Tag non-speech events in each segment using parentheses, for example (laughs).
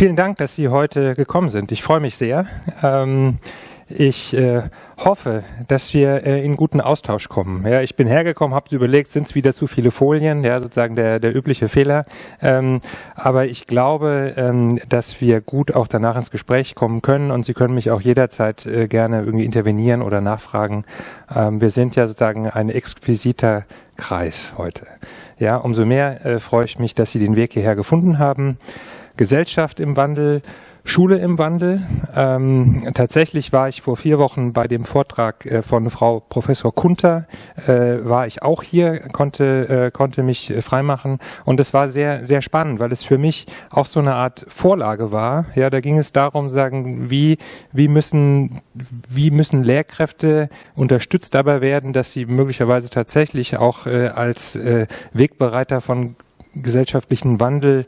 Vielen Dank, dass Sie heute gekommen sind. Ich freue mich sehr. Ähm, ich äh, hoffe, dass wir äh, in guten Austausch kommen. Ja, ich bin hergekommen, habe überlegt, sind es wieder zu viele Folien, ja, sozusagen der, der übliche Fehler. Ähm, aber ich glaube, ähm, dass wir gut auch danach ins Gespräch kommen können und Sie können mich auch jederzeit äh, gerne irgendwie intervenieren oder nachfragen. Ähm, wir sind ja sozusagen ein exquisiter Kreis heute. Ja, umso mehr äh, freue ich mich, dass Sie den Weg hierher gefunden haben. Gesellschaft im Wandel, Schule im Wandel. Ähm, tatsächlich war ich vor vier Wochen bei dem Vortrag äh, von Frau Professor Kunter, äh, war ich auch hier, konnte, äh, konnte mich äh, freimachen und es war sehr, sehr spannend, weil es für mich auch so eine Art Vorlage war. Ja, da ging es darum, sagen, wie, wie müssen, wie müssen Lehrkräfte unterstützt dabei werden, dass sie möglicherweise tatsächlich auch äh, als äh, Wegbereiter von gesellschaftlichen Wandel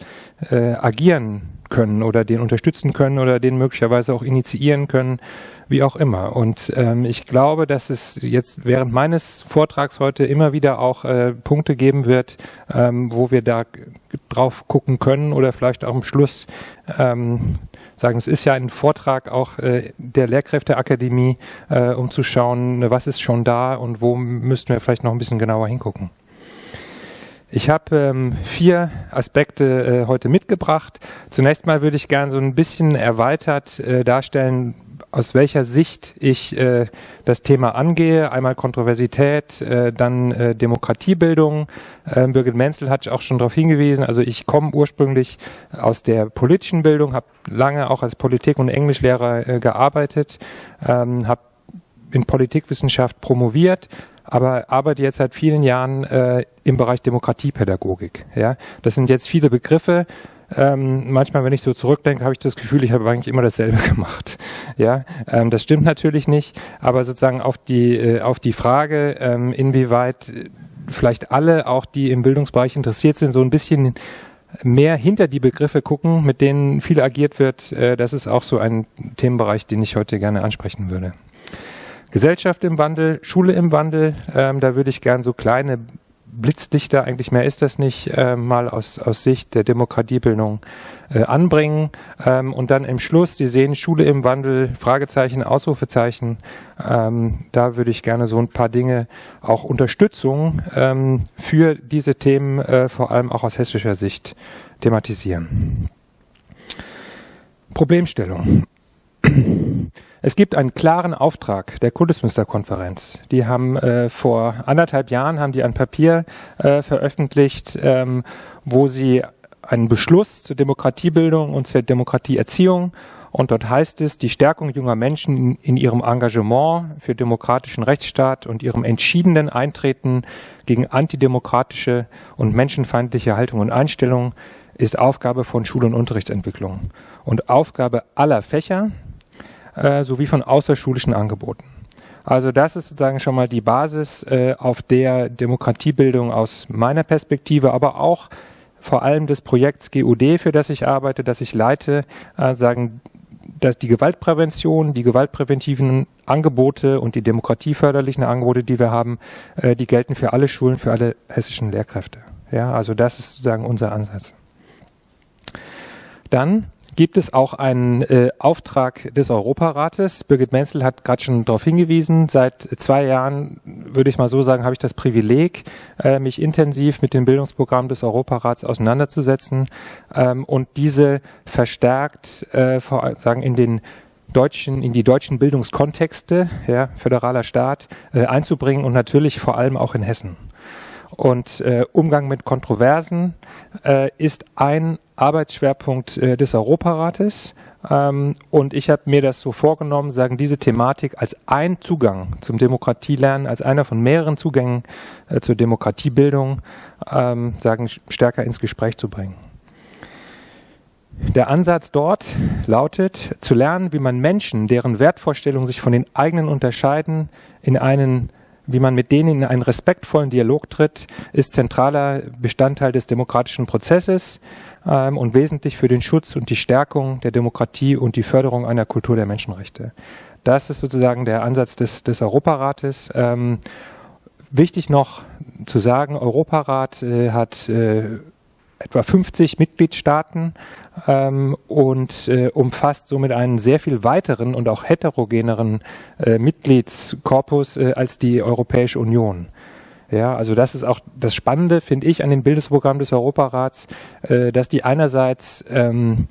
äh, agieren können oder den unterstützen können oder den möglicherweise auch initiieren können, wie auch immer. Und ähm, ich glaube, dass es jetzt während meines Vortrags heute immer wieder auch äh, Punkte geben wird, ähm, wo wir da drauf gucken können oder vielleicht auch am Schluss ähm, sagen, es ist ja ein Vortrag auch äh, der Lehrkräfteakademie, äh, um zu schauen, was ist schon da und wo müssten wir vielleicht noch ein bisschen genauer hingucken. Ich habe ähm, vier Aspekte äh, heute mitgebracht. Zunächst mal würde ich gerne so ein bisschen erweitert äh, darstellen, aus welcher Sicht ich äh, das Thema angehe. Einmal Kontroversität, äh, dann äh, Demokratiebildung. Äh, Birgit Menzel hat auch schon darauf hingewiesen. Also ich komme ursprünglich aus der politischen Bildung, habe lange auch als Politik- und Englischlehrer äh, gearbeitet, ähm, habe in Politikwissenschaft promoviert, aber arbeite jetzt seit vielen Jahren äh, im Bereich Demokratiepädagogik. Ja, das sind jetzt viele Begriffe. Ähm, manchmal, wenn ich so zurückdenke, habe ich das Gefühl, ich habe eigentlich immer dasselbe (laughs) gemacht. Ja, ähm, das stimmt natürlich nicht, aber sozusagen auf die äh, auf die Frage, ähm, inwieweit vielleicht alle, auch die im Bildungsbereich interessiert sind, so ein bisschen mehr hinter die Begriffe gucken, mit denen viel agiert wird. Äh, das ist auch so ein Themenbereich, den ich heute gerne ansprechen würde. Gesellschaft im Wandel, Schule im Wandel, ähm, da würde ich gern so kleine Blitzlichter, eigentlich mehr ist das nicht, äh, mal aus, aus Sicht der Demokratiebildung äh, anbringen. Ähm, und dann im Schluss, Sie sehen Schule im Wandel, Fragezeichen, Ausrufezeichen. Ähm, da würde ich gerne so ein paar Dinge, auch Unterstützung ähm, für diese Themen, äh, vor allem auch aus hessischer Sicht, thematisieren. Problemstellung. Es gibt einen klaren Auftrag der Kultusministerkonferenz. Die haben äh, vor anderthalb Jahren haben die ein Papier äh, veröffentlicht, ähm, wo sie einen Beschluss zur Demokratiebildung und zur Demokratieerziehung und dort heißt es, die Stärkung junger Menschen in, in, ihrem Engagement für demokratischen Rechtsstaat und ihrem entschiedenen Eintreten gegen antidemokratische und menschenfeindliche Haltung und Einstellungen ist Aufgabe von Schul- und Unterrichtsentwicklung und Aufgabe aller Fächer, äh, sowie von außerschulischen Angeboten. Also das ist sozusagen schon mal die Basis, äh, auf der Demokratiebildung aus meiner Perspektive, aber auch vor allem des Projekts GUD, für das ich arbeite, das ich leite, äh, sagen, dass die Gewaltprävention, die gewaltpräventiven Angebote und die demokratieförderlichen Angebote, die wir haben, äh, die gelten für alle Schulen, für alle hessischen Lehrkräfte. Ja, also das ist sozusagen unser Ansatz. Dann gibt es auch einen äh, Auftrag des Europarates. Birgit Menzel hat gerade schon darauf hingewiesen. Seit zwei Jahren, würde ich mal so sagen, habe ich das Privileg, äh, mich intensiv mit dem Bildungsprogramm des Europarats auseinanderzusetzen ähm, und diese verstärkt äh, vor, sagen in den deutschen, in die deutschen Bildungskontexte, ja, föderaler Staat, äh, einzubringen und natürlich vor allem auch in Hessen. Und äh, Umgang mit Kontroversen äh, ist ein Arbeitsschwerpunkt äh, des Europarates. Ähm, und ich habe mir das so vorgenommen, sagen, diese Thematik als ein Zugang zum Demokratielernen, als einer von mehreren Zugängen äh, zur Demokratiebildung, ähm, sagen, stärker ins Gespräch zu bringen. Der Ansatz dort lautet, zu lernen, wie man Menschen, deren Wertvorstellungen sich von den eigenen unterscheiden, in einen wie man mit denen in einen respektvollen Dialog tritt, ist zentraler Bestandteil des demokratischen Prozesses ähm, und wesentlich für den Schutz und die Stärkung der Demokratie und die Förderung einer Kultur der Menschenrechte. Das ist sozusagen der Ansatz des, des Europarates. Ähm, wichtig noch zu sagen, Europarat äh, hat äh, etwa 50 Mitgliedstaaten ähm, und äh, umfasst somit einen sehr viel weiteren und auch heterogeneren äh, Mitgliedskorpus äh, als die Europäische Union. Ja, also das ist auch das Spannende, finde ich, an dem Bildungsprogramm des Europarats, äh, dass die einerseits ähm,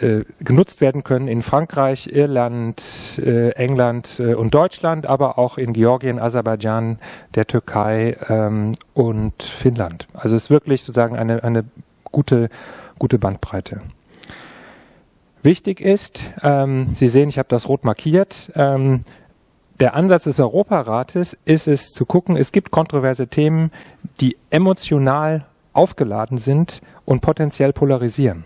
äh, genutzt werden können in Frankreich, Irland, äh, England äh, und Deutschland, aber auch in Georgien, Aserbaidschan, der Türkei ähm, und Finnland. Also es ist wirklich sozusagen eine, eine gute, gute Bandbreite. Wichtig ist, ähm, Sie sehen, ich habe das rot markiert, ähm, der Ansatz des Europarates ist es zu gucken, es gibt kontroverse Themen, die emotional aufgeladen sind und potenziell polarisieren.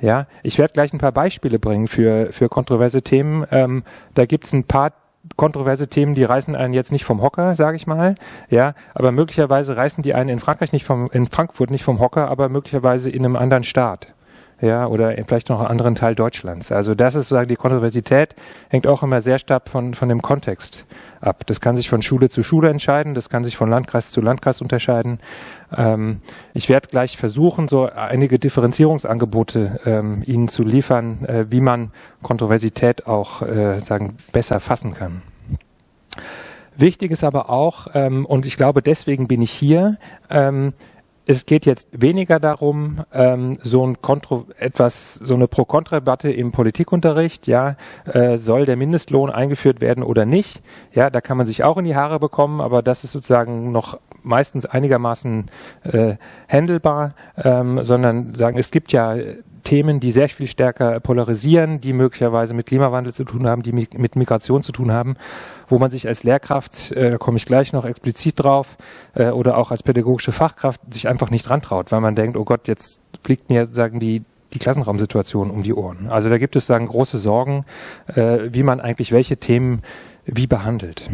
Ja, ich werde gleich ein paar Beispiele bringen für, für kontroverse Themen. Ähm, da gibt es ein paar kontroverse Themen, die reißen einen jetzt nicht vom Hocker, sage ich mal. Ja, aber möglicherweise reißen die einen in Frankreich nicht vom, in Frankfurt nicht vom Hocker, aber möglicherweise in einem anderen Staat ja, oder vielleicht noch einen anderen Teil Deutschlands. Also das ist sozusagen die Kontroversität, hängt auch immer sehr stark von, von dem Kontext ab. Das kann sich von Schule zu Schule entscheiden, das kann sich von Landkreis zu Landkreis unterscheiden. Ähm, ich werde gleich versuchen, so einige Differenzierungsangebote ähm, Ihnen zu liefern, äh, wie man Kontroversität auch äh, sagen, besser fassen kann. Wichtig ist aber auch, ähm, und ich glaube, deswegen bin ich hier, ähm, es geht jetzt weniger darum, ähm, so ein Kontro etwas, so eine Pro-Kontra-Debatte im Politikunterricht, ja, äh, soll der Mindestlohn eingeführt werden oder nicht? Ja, da kann man sich auch in die Haare bekommen, aber das ist sozusagen noch meistens einigermaßen äh, handelbar, ähm, sondern sagen, es gibt ja Themen, die sehr viel stärker polarisieren, die möglicherweise mit Klimawandel zu tun haben, die mit Migration zu tun haben, wo man sich als Lehrkraft, äh, da komme ich gleich noch explizit drauf, äh, oder auch als pädagogische Fachkraft sich einfach nicht rantraut, weil man denkt, oh Gott, jetzt fliegt mir sagen die die Klassenraumsituation um die Ohren. Also da gibt es sagen große Sorgen, äh, wie man eigentlich welche Themen wie behandelt.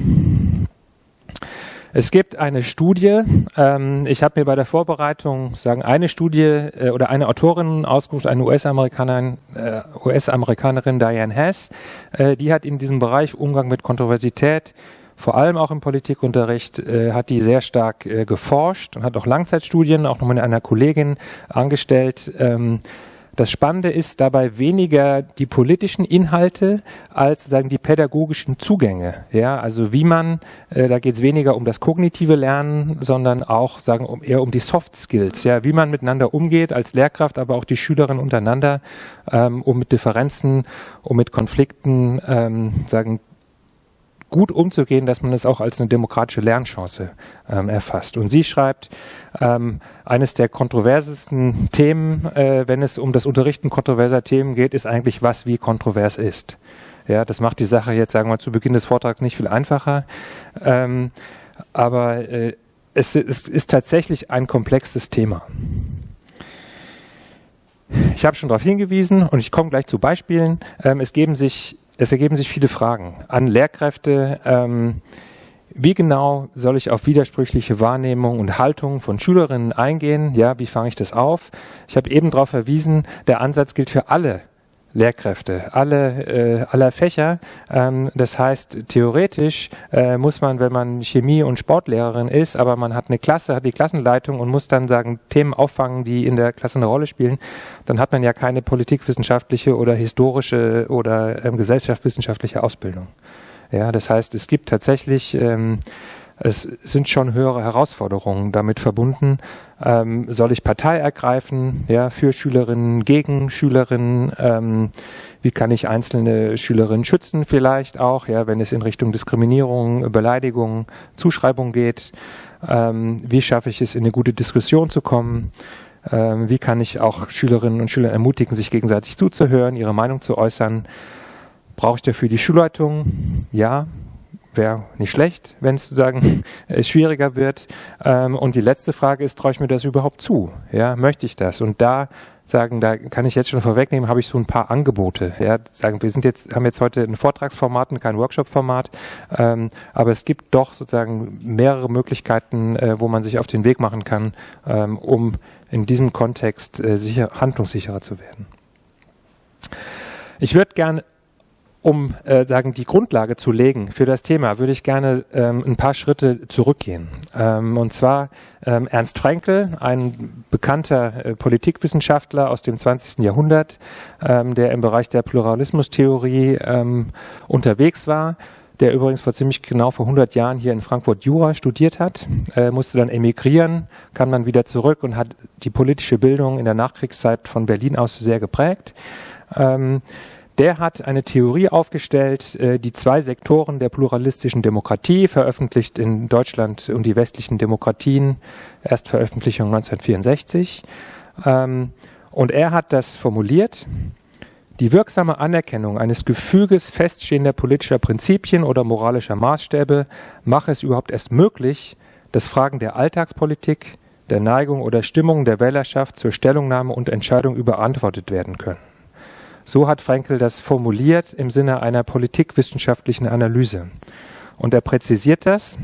Es gibt eine Studie, ähm, ich habe mir bei der Vorbereitung sagen eine Studie äh, oder eine Autorin ausgesucht, eine US-Amerikanerin, äh, US-Amerikanerin Diane Hess, äh, die hat in diesem Bereich Umgang mit Kontroversität vor allem auch im Politikunterricht äh, hat die sehr stark äh, geforscht und hat auch Langzeitstudien auch noch mit einer Kollegin angestellt. Ähm, das Spannende ist dabei weniger die politischen Inhalte als sagen die pädagogischen Zugänge. Ja, also wie man, äh, da geht es weniger um das kognitive Lernen, sondern auch sagen um, eher um die Soft Skills. Ja, wie man miteinander umgeht als Lehrkraft, aber auch die Schülerinnen untereinander, ähm, um mit Differenzen, um mit Konflikten ähm, sagen gut umzugehen, dass man es auch als eine demokratische Lernchance ähm, erfasst. Und sie schreibt, ähm, eines der kontroversesten Themen, äh, wenn es um das Unterrichten kontroverser Themen geht, ist eigentlich, was wie kontrovers ist. Ja, das macht die Sache jetzt, sagen wir, zu Beginn des Vortrags nicht viel einfacher. Ähm, aber äh, es, es ist tatsächlich ein komplexes Thema. Ich habe schon darauf hingewiesen und ich komme gleich zu Beispielen. Ähm, es geben sich es ergeben sich viele Fragen an Lehrkräfte. Ähm, wie genau soll ich auf widersprüchliche Wahrnehmung und Haltung von Schülerinnen eingehen? Ja, wie fange ich das auf? Ich habe eben darauf verwiesen, der Ansatz gilt für alle Lehrkräfte, alle, äh, aller Fächer. Ähm, das heißt, theoretisch äh, muss man, wenn man Chemie- und Sportlehrerin ist, aber man hat eine Klasse, hat die Klassenleitung und muss dann sagen, Themen auffangen, die in der Klasse eine Rolle spielen, dann hat man ja keine politikwissenschaftliche oder historische oder ähm, gesellschaftswissenschaftliche Ausbildung. Ja, das heißt, es gibt tatsächlich ähm, es sind schon höhere Herausforderungen damit verbunden. Ähm, soll ich Partei ergreifen, ja, für Schülerinnen, gegen Schülerinnen? Ähm, wie kann ich einzelne Schülerinnen schützen vielleicht auch, ja, wenn es in Richtung Diskriminierung, Beleidigung, Zuschreibung geht? Ähm, wie schaffe ich es, in eine gute Diskussion zu kommen? Ähm, wie kann ich auch Schülerinnen und Schüler ermutigen, sich gegenseitig zuzuhören, ihre Meinung zu äußern? Brauche ich dafür die Schulleitung? Ja, wäre nicht schlecht, wenn es sozusagen (laughs) schwieriger wird. Ähm, und die letzte Frage ist, traue ich mir das überhaupt zu? Ja, möchte ich das? Und da sagen, da kann ich jetzt schon vorwegnehmen, habe ich so ein paar Angebote. Ja, sagen, wir sind jetzt, haben jetzt heute ein Vortragsformat und kein Workshop-Format, ähm, aber es gibt doch sozusagen mehrere Möglichkeiten, äh, wo man sich auf den Weg machen kann, ähm, um in diesem Kontext äh, sicher, handlungssicherer zu werden. Ich würde gerne um äh, sagen die Grundlage zu legen für das Thema, würde ich gerne ähm, ein paar Schritte zurückgehen. Ähm, und zwar ähm, Ernst Fraenkel, ein bekannter äh, Politikwissenschaftler aus dem 20. Jahrhundert, ähm, der im Bereich der Pluralismustheorie ähm, unterwegs war der übrigens vor ziemlich genau vor 100 Jahren hier in Frankfurt Jura studiert hat, äh, musste dann emigrieren, kam dann wieder zurück und hat die politische Bildung in der Nachkriegszeit von Berlin aus sehr geprägt. Ähm, der hat eine Theorie aufgestellt, äh, die zwei Sektoren der pluralistischen Demokratie, veröffentlicht in Deutschland und die westlichen Demokratien, Erstveröffentlichung 1964. Ähm, und er hat das formuliert, die wirksame Anerkennung eines Gefüges feststehender politischer Prinzipien oder moralischer Maßstäbe mache es überhaupt erst möglich, dass Fragen der Alltagspolitik, der Neigung oder Stimmung der Wählerschaft zur Stellungnahme und Entscheidung überantwortet werden können. So hat Frankel das formuliert im Sinne einer politikwissenschaftlichen Analyse. Und er präzisiert das.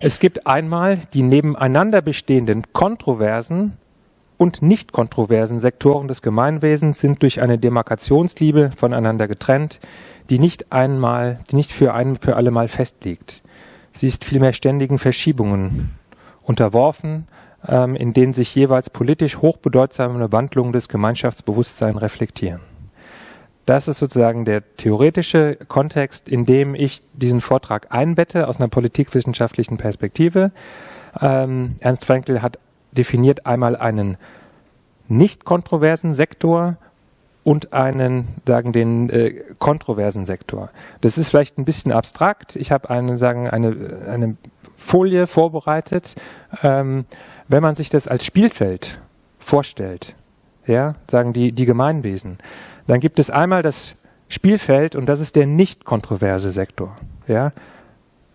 Es gibt einmal die nebeneinander bestehenden kontroversen und nicht kontroversen Sektoren des Gemeinwesens sind durch eine Demarkationsliebe voneinander getrennt, die nicht einmal, die nicht für ein für alle Mal festliegt. Sie ist vielmehr ständigen Verschiebungen unterworfen in denen sich jeweils politisch hochbedeutsame Wandlungen des Gemeinschaftsbewusstseins reflektieren. Das ist sozusagen der theoretische Kontext, in dem ich diesen Vortrag einbette aus einer politikwissenschaftlichen Perspektive. Ähm, Ernst Frankl hat definiert einmal einen nicht kontroversen Sektor und einen, sagen den äh, kontroversen Sektor. Das ist vielleicht ein bisschen abstrakt. Ich habe eine, sagen eine, eine Folie vorbereitet. Ähm, wenn man sich das als Spielfeld vorstellt, ja, sagen die, die Gemeinwesen, dann gibt es einmal das Spielfeld und das ist der nicht kontroverse Sektor. Ja,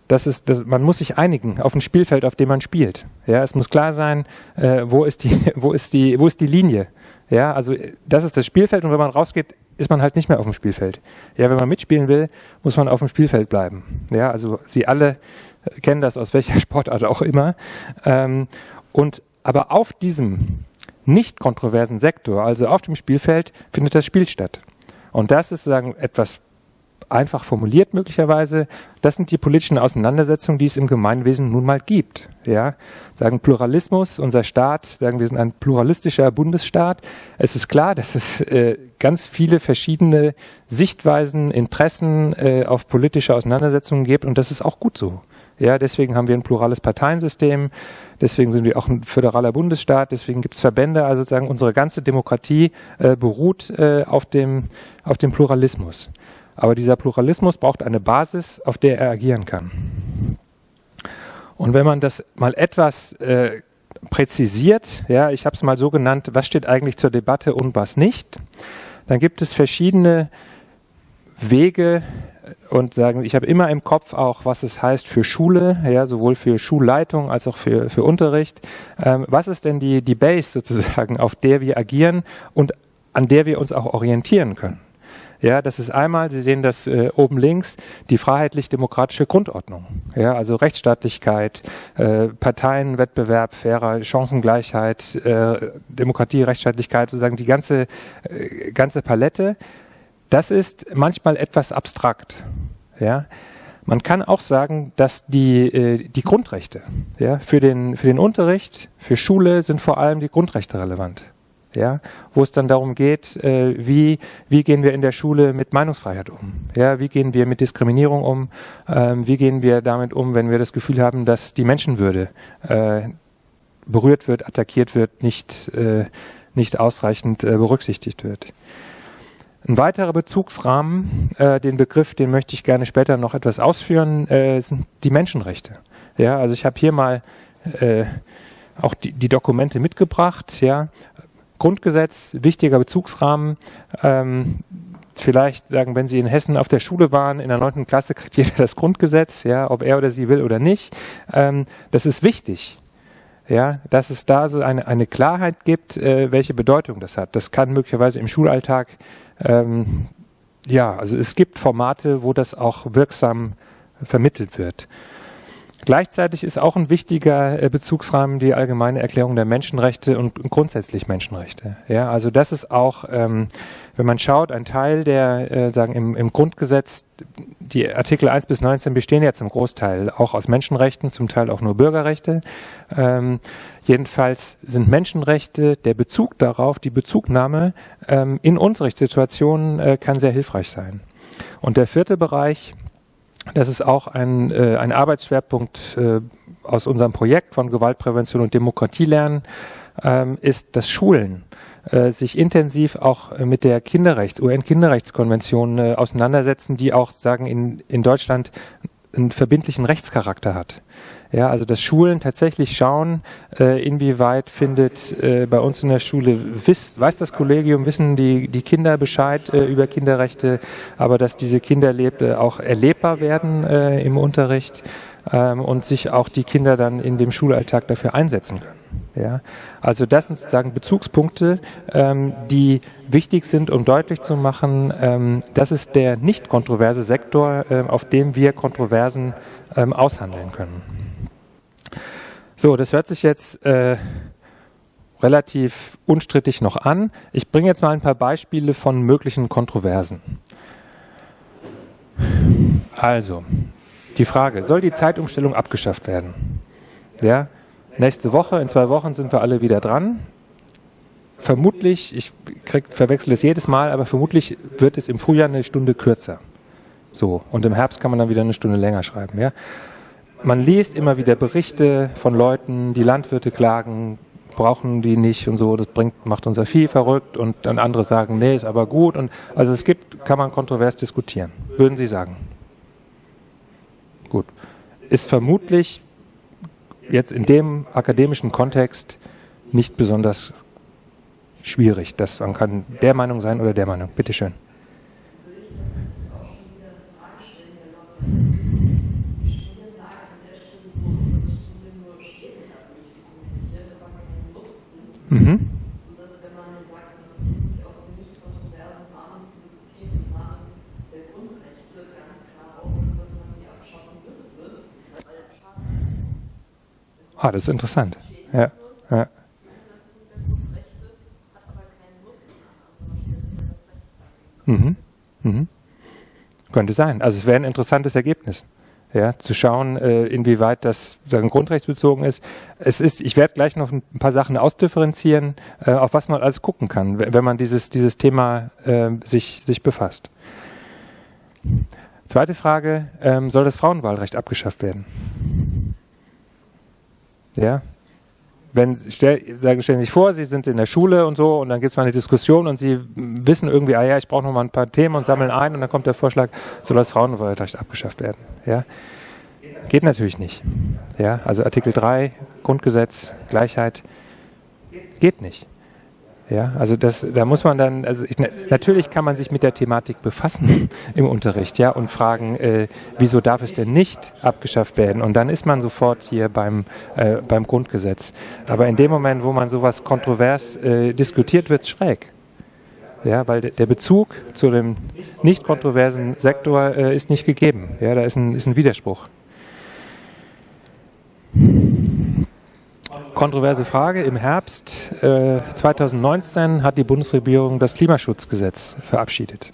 das ist, das, man muss sich einigen auf ein Spielfeld, auf dem man spielt. Ja, es muss klar sein, äh, wo ist die, (laughs) wo ist die, wo ist die Linie. Ja, also das ist das Spielfeld und wenn man rausgeht, ist man halt nicht mehr auf dem Spielfeld. Ja, wenn man mitspielen will, muss man auf dem Spielfeld bleiben. Ja, also Sie alle kennen das aus welcher (laughs) Sportart auch immer. Ähm, und aber auf diesem nicht kontroversen Sektor, also auf dem Spielfeld, findet das Spiel statt. Und das ist sozusagen etwas einfach formuliert möglicherweise. Das sind die politischen Auseinandersetzungen, die es im Gemeinwesen nun mal gibt. Ja, sagen Pluralismus, unser Staat, sagen wir sind ein pluralistischer Bundesstaat. Es ist klar, dass es äh, ganz viele verschiedene Sichtweisen, Interessen äh, auf politische Auseinandersetzungen gibt und das ist auch gut so. Ja, deswegen haben wir ein plurales Parteiensystem, deswegen sind wir auch ein föderaler Bundesstaat, deswegen gibt es Verbände, also sozusagen unsere ganze Demokratie äh, beruht äh, auf, dem, auf dem Pluralismus. Aber dieser Pluralismus braucht eine Basis, auf der er agieren kann. Und wenn man das mal etwas äh, präzisiert, ja, ich habe es mal so genannt, was steht eigentlich zur Debatte und was nicht, dann gibt es verschiedene Wege, und sagen, ich habe immer im Kopf auch, was es heißt für Schule, ja, sowohl für Schulleitung als auch für, für Unterricht. Ähm, was ist denn die, die Base sozusagen, auf der wir agieren und an der wir uns auch orientieren können? Ja, das ist einmal, Sie sehen das äh, oben links, die freiheitlich-demokratische Grundordnung. Ja, also Rechtsstaatlichkeit, äh, Parteienwettbewerb, fairer Chancengleichheit, äh, Demokratie, Rechtsstaatlichkeit, sozusagen die ganze, äh, ganze Palette das ist manchmal etwas abstrakt. Ja. Man kann auch sagen, dass die, äh, die Grundrechte ja, für, den, für den Unterricht, für Schule sind vor allem die Grundrechte relevant. Ja, wo es dann darum geht, äh, wie, wie gehen wir in der Schule mit Meinungsfreiheit um? Ja, wie gehen wir mit Diskriminierung um? Ähm, wie gehen wir damit um, wenn wir das Gefühl haben, dass die Menschenwürde äh, berührt wird, attackiert wird, nicht, äh, nicht ausreichend äh, berücksichtigt wird? Ein weiterer Bezugsrahmen, äh, den Begriff, den möchte ich gerne später noch etwas ausführen, äh, sind die Menschenrechte. Ja, also ich habe hier mal äh, auch die, die Dokumente mitgebracht. Ja, Grundgesetz, wichtiger Bezugsrahmen. Ähm, vielleicht sagen, wenn Sie in Hessen auf der Schule waren, in der neunten Klasse kriegt jeder das Grundgesetz, ja, ob er oder sie will oder nicht. Ähm, das ist wichtig ja, dass es da so eine, eine Klarheit gibt, äh, welche Bedeutung das hat. Das kann möglicherweise im Schulalltag, ähm, ja, also es gibt Formate, wo das auch wirksam vermittelt wird. Gleichzeitig ist auch ein wichtiger äh, Bezugsrahmen die allgemeine Erklärung der Menschenrechte und grundsätzlich Menschenrechte. Ja, also das ist auch ähm, wenn man schaut, ein Teil der, äh, sagen im, im Grundgesetz, die Artikel 1 bis 19 bestehen ja zum Großteil auch aus Menschenrechten, zum Teil auch nur Bürgerrechte. Ähm, jedenfalls sind Menschenrechte, der Bezug darauf, die Bezugnahme ähm, in Unterrichtssituationen äh, kann sehr hilfreich sein. Und der vierte Bereich, das ist auch ein, äh, ein Arbeitsschwerpunkt äh, aus unserem Projekt von Gewaltprävention und Demokratie lernen, ähm, ist das Schulen äh, sich intensiv auch mit der Kinderrechts, UN-Kinderrechtskonvention äh, auseinandersetzen, die auch sagen in, in Deutschland einen verbindlichen Rechtscharakter hat. Ja, also dass Schulen tatsächlich schauen, äh, inwieweit findet äh, bei uns in der Schule, wiss, weiß das Kollegium, wissen die, die Kinder Bescheid äh, über Kinderrechte, aber dass diese Kinderlebe auch erlebbar werden äh, im Unterricht ähm, und sich auch die Kinder dann in dem Schulalltag dafür einsetzen können. Ja, also das sind sozusagen Bezugspunkte, ähm, die wichtig sind, um deutlich zu machen, ähm, das ist der nicht kontroverse Sektor, äh, auf dem wir Kontroversen ähm, aushandeln können. So, das hört sich jetzt äh, relativ unstrittig noch an. Ich bringe jetzt mal ein paar Beispiele von möglichen Kontroversen. Also, die Frage, soll die Zeitumstellung abgeschafft werden? Ja, nächste Woche, in zwei Wochen sind wir alle wieder dran. Vermutlich, ich krieg, verwechsel es jedes Mal, aber vermutlich wird es im Frühjahr eine Stunde kürzer. So, und im Herbst kann man dann wieder eine Stunde länger schreiben. Ja? Man liest immer wieder Berichte von Leuten, die Landwirte klagen, brauchen die nicht und so, das bringt, macht unser Vieh verrückt und dann andere sagen, nee, ist aber gut. Und also es gibt, kann man kontrovers diskutieren. Würden Sie sagen? Gut. Ist vermutlich jetzt in dem akademischen Kontext nicht besonders schwierig. Das, man kann der Meinung sein oder der Meinung. Bitte Mhm. Ah, das ist interessant. Ja, ja. Mhm. Mhm. Könnte sein. Also es wäre ein interessantes Ergebnis. Ja, zu schauen, äh, inwieweit das sagen, grundrechtsbezogen ist. Es ist, ich werde gleich noch ein paar Sachen ausdifferenzieren, äh, auf was man alles gucken kann, wenn man dieses, dieses Thema äh, sich, sich befasst. Zweite Frage, ähm, soll das Frauenwahlrecht abgeschafft werden? Ja. Wenn, stell, sagen, stellen Sie sich vor, Sie sind in der Schule und so und dann gibt es mal eine Diskussion und Sie wissen irgendwie, ah ja, ich brauche noch mal ein paar Themen und sammeln ein und dann kommt der Vorschlag, soll das Frauenwahlrecht abgeschafft werden. Ja. Geht natürlich nicht. Ja, also Artikel 3, Grundgesetz, Gleichheit, geht nicht. Ja, also das, da muss man dann, also ich, natürlich kann man sich mit der Thematik befassen (laughs) im Unterricht, ja, und fragen, äh, wieso darf es denn nicht abgeschafft werden? Und dann ist man sofort hier beim, äh, beim Grundgesetz. Aber in dem Moment, wo man sowas kontrovers äh, diskutiert, wird es schräg. Ja, weil der Bezug zu dem nicht kontroversen Sektor äh, ist nicht gegeben. Ja, da ist ein, ist ein Widerspruch. Kontroverse Frage. Im Herbst äh, 2019 hat die Bundesregierung das Klimaschutzgesetz verabschiedet.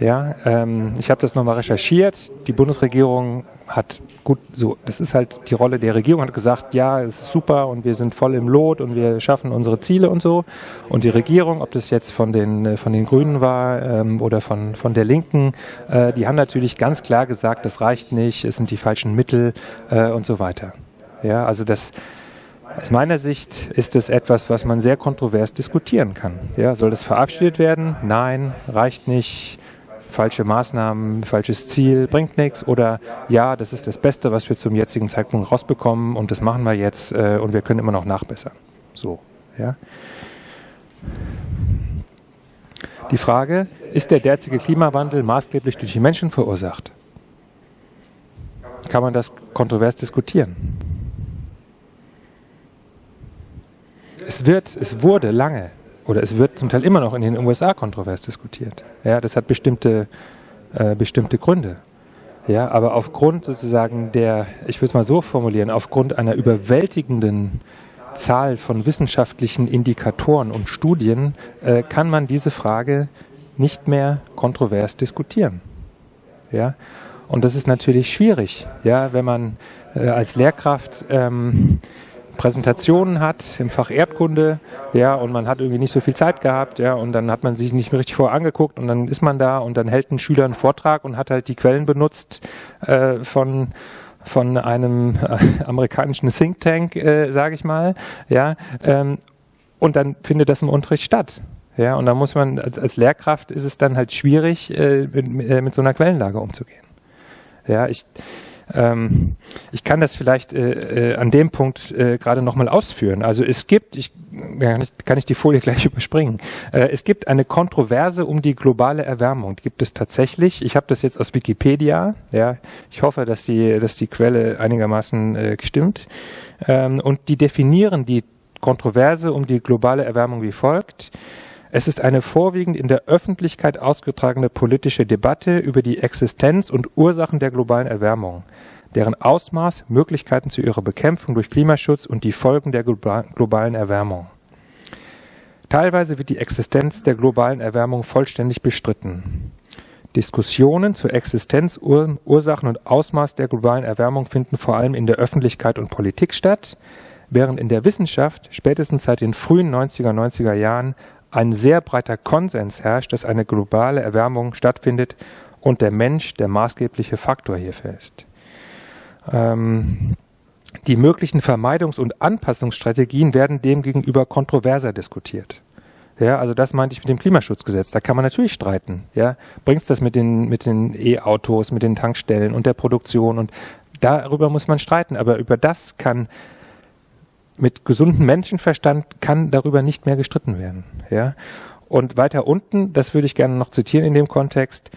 Ja, ähm, ich habe das nochmal recherchiert. Die Bundesregierung hat gut, so, das ist halt die Rolle der Regierung, hat gesagt, ja, es ist super und wir sind voll im Lot und wir schaffen unsere Ziele und so. Und die Regierung, ob das jetzt von den, äh, von den Grünen war ähm, oder von, von der Linken, äh, die haben natürlich ganz klar gesagt, das reicht nicht, es sind die falschen Mittel äh, und so weiter. Ja, also das, aus meiner Sicht ist es etwas, was man sehr kontrovers diskutieren kann. Ja, soll das verabschiedet werden? Nein, reicht nicht. Falsche Maßnahmen, falsches Ziel, bringt nichts. Oder ja, das ist das Beste, was wir zum jetzigen Zeitpunkt rausbekommen und das machen wir jetzt äh, und wir können immer noch nachbessern. So, ja. Die Frage, ist der derzeitige Klimawandel maßgeblich durch die Menschen verursacht? Kann man das kontrovers diskutieren? Es wird, es wurde lange oder es wird zum Teil immer noch in den USA kontrovers diskutiert. Ja, das hat bestimmte, äh, bestimmte Gründe. Ja, aber aufgrund sozusagen der, ich würde es mal so formulieren, aufgrund einer überwältigenden Zahl von wissenschaftlichen Indikatoren und Studien äh, kann man diese Frage nicht mehr kontrovers diskutieren. Ja? Und das ist natürlich schwierig, ja, wenn man äh, als Lehrkraft ähm, Präsentationen hat im Fach Erdkunde, ja, und man hat irgendwie nicht so viel Zeit gehabt, ja, und dann hat man sich nicht mehr richtig vorher angeguckt und dann ist man da und dann hält ein Schüler einen Vortrag und hat halt die Quellen benutzt äh, von von einem äh, amerikanischen Think Tank, äh, sage ich mal, ja, ähm, und dann findet das im Unterricht statt. Ja, und da muss man, als, als Lehrkraft ist es dann halt schwierig, äh, mit, äh, mit so einer Quellenlage umzugehen. Ja, ich, ähm, ich kann das vielleicht äh, äh, an dem Punkt äh, gerade nochmal ausführen. Also es gibt, ich, kann ich die Folie (laughs) gleich überspringen, äh, es gibt eine Kontroverse um die globale Erwärmung. Die gibt es tatsächlich. Ich habe das jetzt aus Wikipedia. Ja, ich hoffe, dass die, dass die Quelle einigermaßen äh, stimmt. Ähm, und die definieren die Kontroverse um die globale Erwärmung wie folgt. Es ist eine vorwiegend in der Öffentlichkeit ausgetragene politische Debatte über die Existenz und Ursachen der globalen Erwärmung, deren Ausmaß, Möglichkeiten zu ihrer Bekämpfung durch Klimaschutz und die Folgen der globalen Erwärmung. Teilweise wird die Existenz der globalen Erwärmung vollständig bestritten. Diskussionen zur Existenz, Ursachen und Ausmaß der globalen Erwärmung finden vor allem in der Öffentlichkeit und Politik statt, während in der Wissenschaft spätestens seit den frühen 90er, 90er Jahren ein sehr breiter Konsens herrscht, dass eine globale Erwärmung stattfindet und der Mensch der maßgebliche Faktor hierfür ist. Ähm, die möglichen Vermeidungs- und Anpassungsstrategien werden demgegenüber kontroverser diskutiert. Ja, also das meinte ich mit dem Klimaschutzgesetz. Da kann man natürlich streiten. Ja, bringst das mit den mit den E-Autos, mit den Tankstellen und der Produktion und darüber muss man streiten. Aber über das kann mit gesundem Menschenverstand kann darüber nicht mehr gestritten werden. Ja? Und weiter unten, das würde ich gerne noch zitieren in dem Kontext,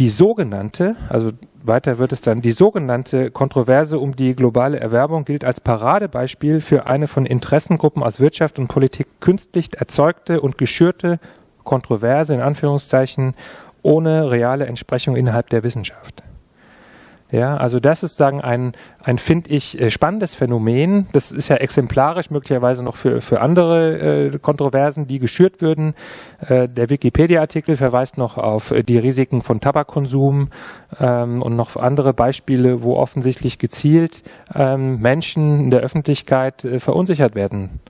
die sogenannte, also weiter wird es dann, die sogenannte Kontroverse um die globale Erwerbung gilt als Paradebeispiel für eine von Interessengruppen aus Wirtschaft und Politik künstlich erzeugte und geschürte Kontroverse in Anführungszeichen ohne reale Entsprechung innerhalb der Wissenschaft. Ja, also das ist sagen ein, ein finde ich, äh, spannendes Phänomen. Das ist ja exemplarisch möglicherweise noch für, für andere äh, Kontroversen, die geschürt würden. Äh, der Wikipedia-Artikel verweist noch auf äh, die Risiken von Tabakkonsum ähm, und noch andere Beispiele, wo offensichtlich gezielt ähm, Menschen in der Öffentlichkeit äh, verunsichert werden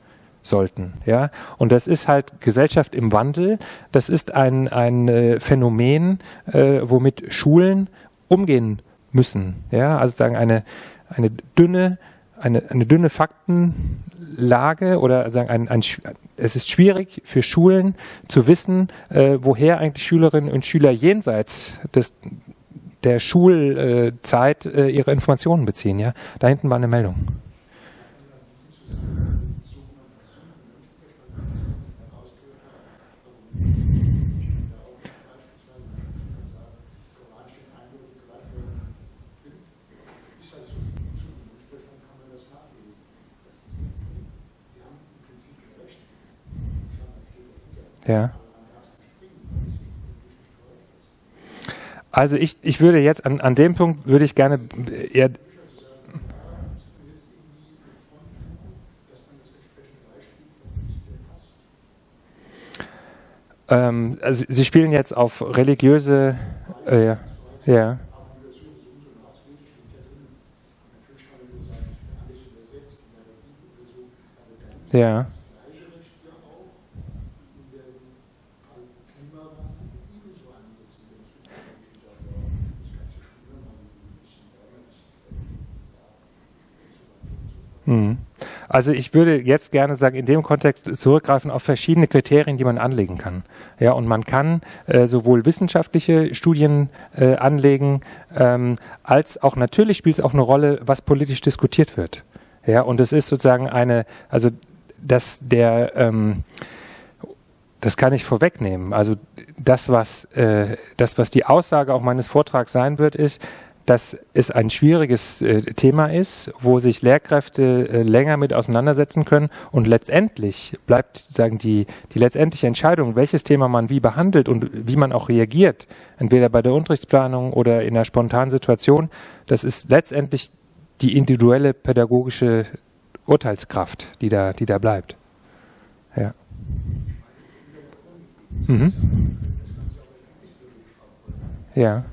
sollten. Ja, und das ist halt Gesellschaft im Wandel. Das ist ein, ein äh, Phänomen, äh, womit Schulen umgehen müssen. Ja, also sagen eine, eine dünne, eine, eine dünne Faktenlage oder sagen ein, ein, es ist schwierig für Schulen zu wissen, äh, woher eigentlich Schülerinnen und Schüler jenseits des, der Schulzeit äh, ihre Informationen beziehen. Ja, da hinten war eine Meldung. Ja. Also ich, ich würde jetzt an, an dem Punkt würde ich gerne eher ähm, also Sie spielen jetzt auf religiöse äh, ja. Ja. Mhm. Also ich würde jetzt gerne sagen, in dem Kontext zurückgreifen auf verschiedene Kriterien, die man anlegen kann. Ja, und man kann äh, sowohl wissenschaftliche Studien äh, anlegen, ähm, als auch natürlich spielt es auch eine Rolle, was politisch diskutiert wird. Ja, und es ist sozusagen eine, also dass der ähm, das kann ich vorwegnehmen. Also das, was äh, das, was die Aussage auch meines Vortrags sein wird, ist, dass es ein schwieriges äh, Thema ist, wo sich Lehrkräfte äh, länger mit auseinandersetzen können und letztendlich bleibt sagen die die letztendliche Entscheidung, welches Thema man wie behandelt und wie man auch reagiert, entweder bei der Unterrichtsplanung oder in einer spontanen Situation, das ist letztendlich die individuelle pädagogische Urteilskraft, die da, die da bleibt. Ja. Mhm. Ja.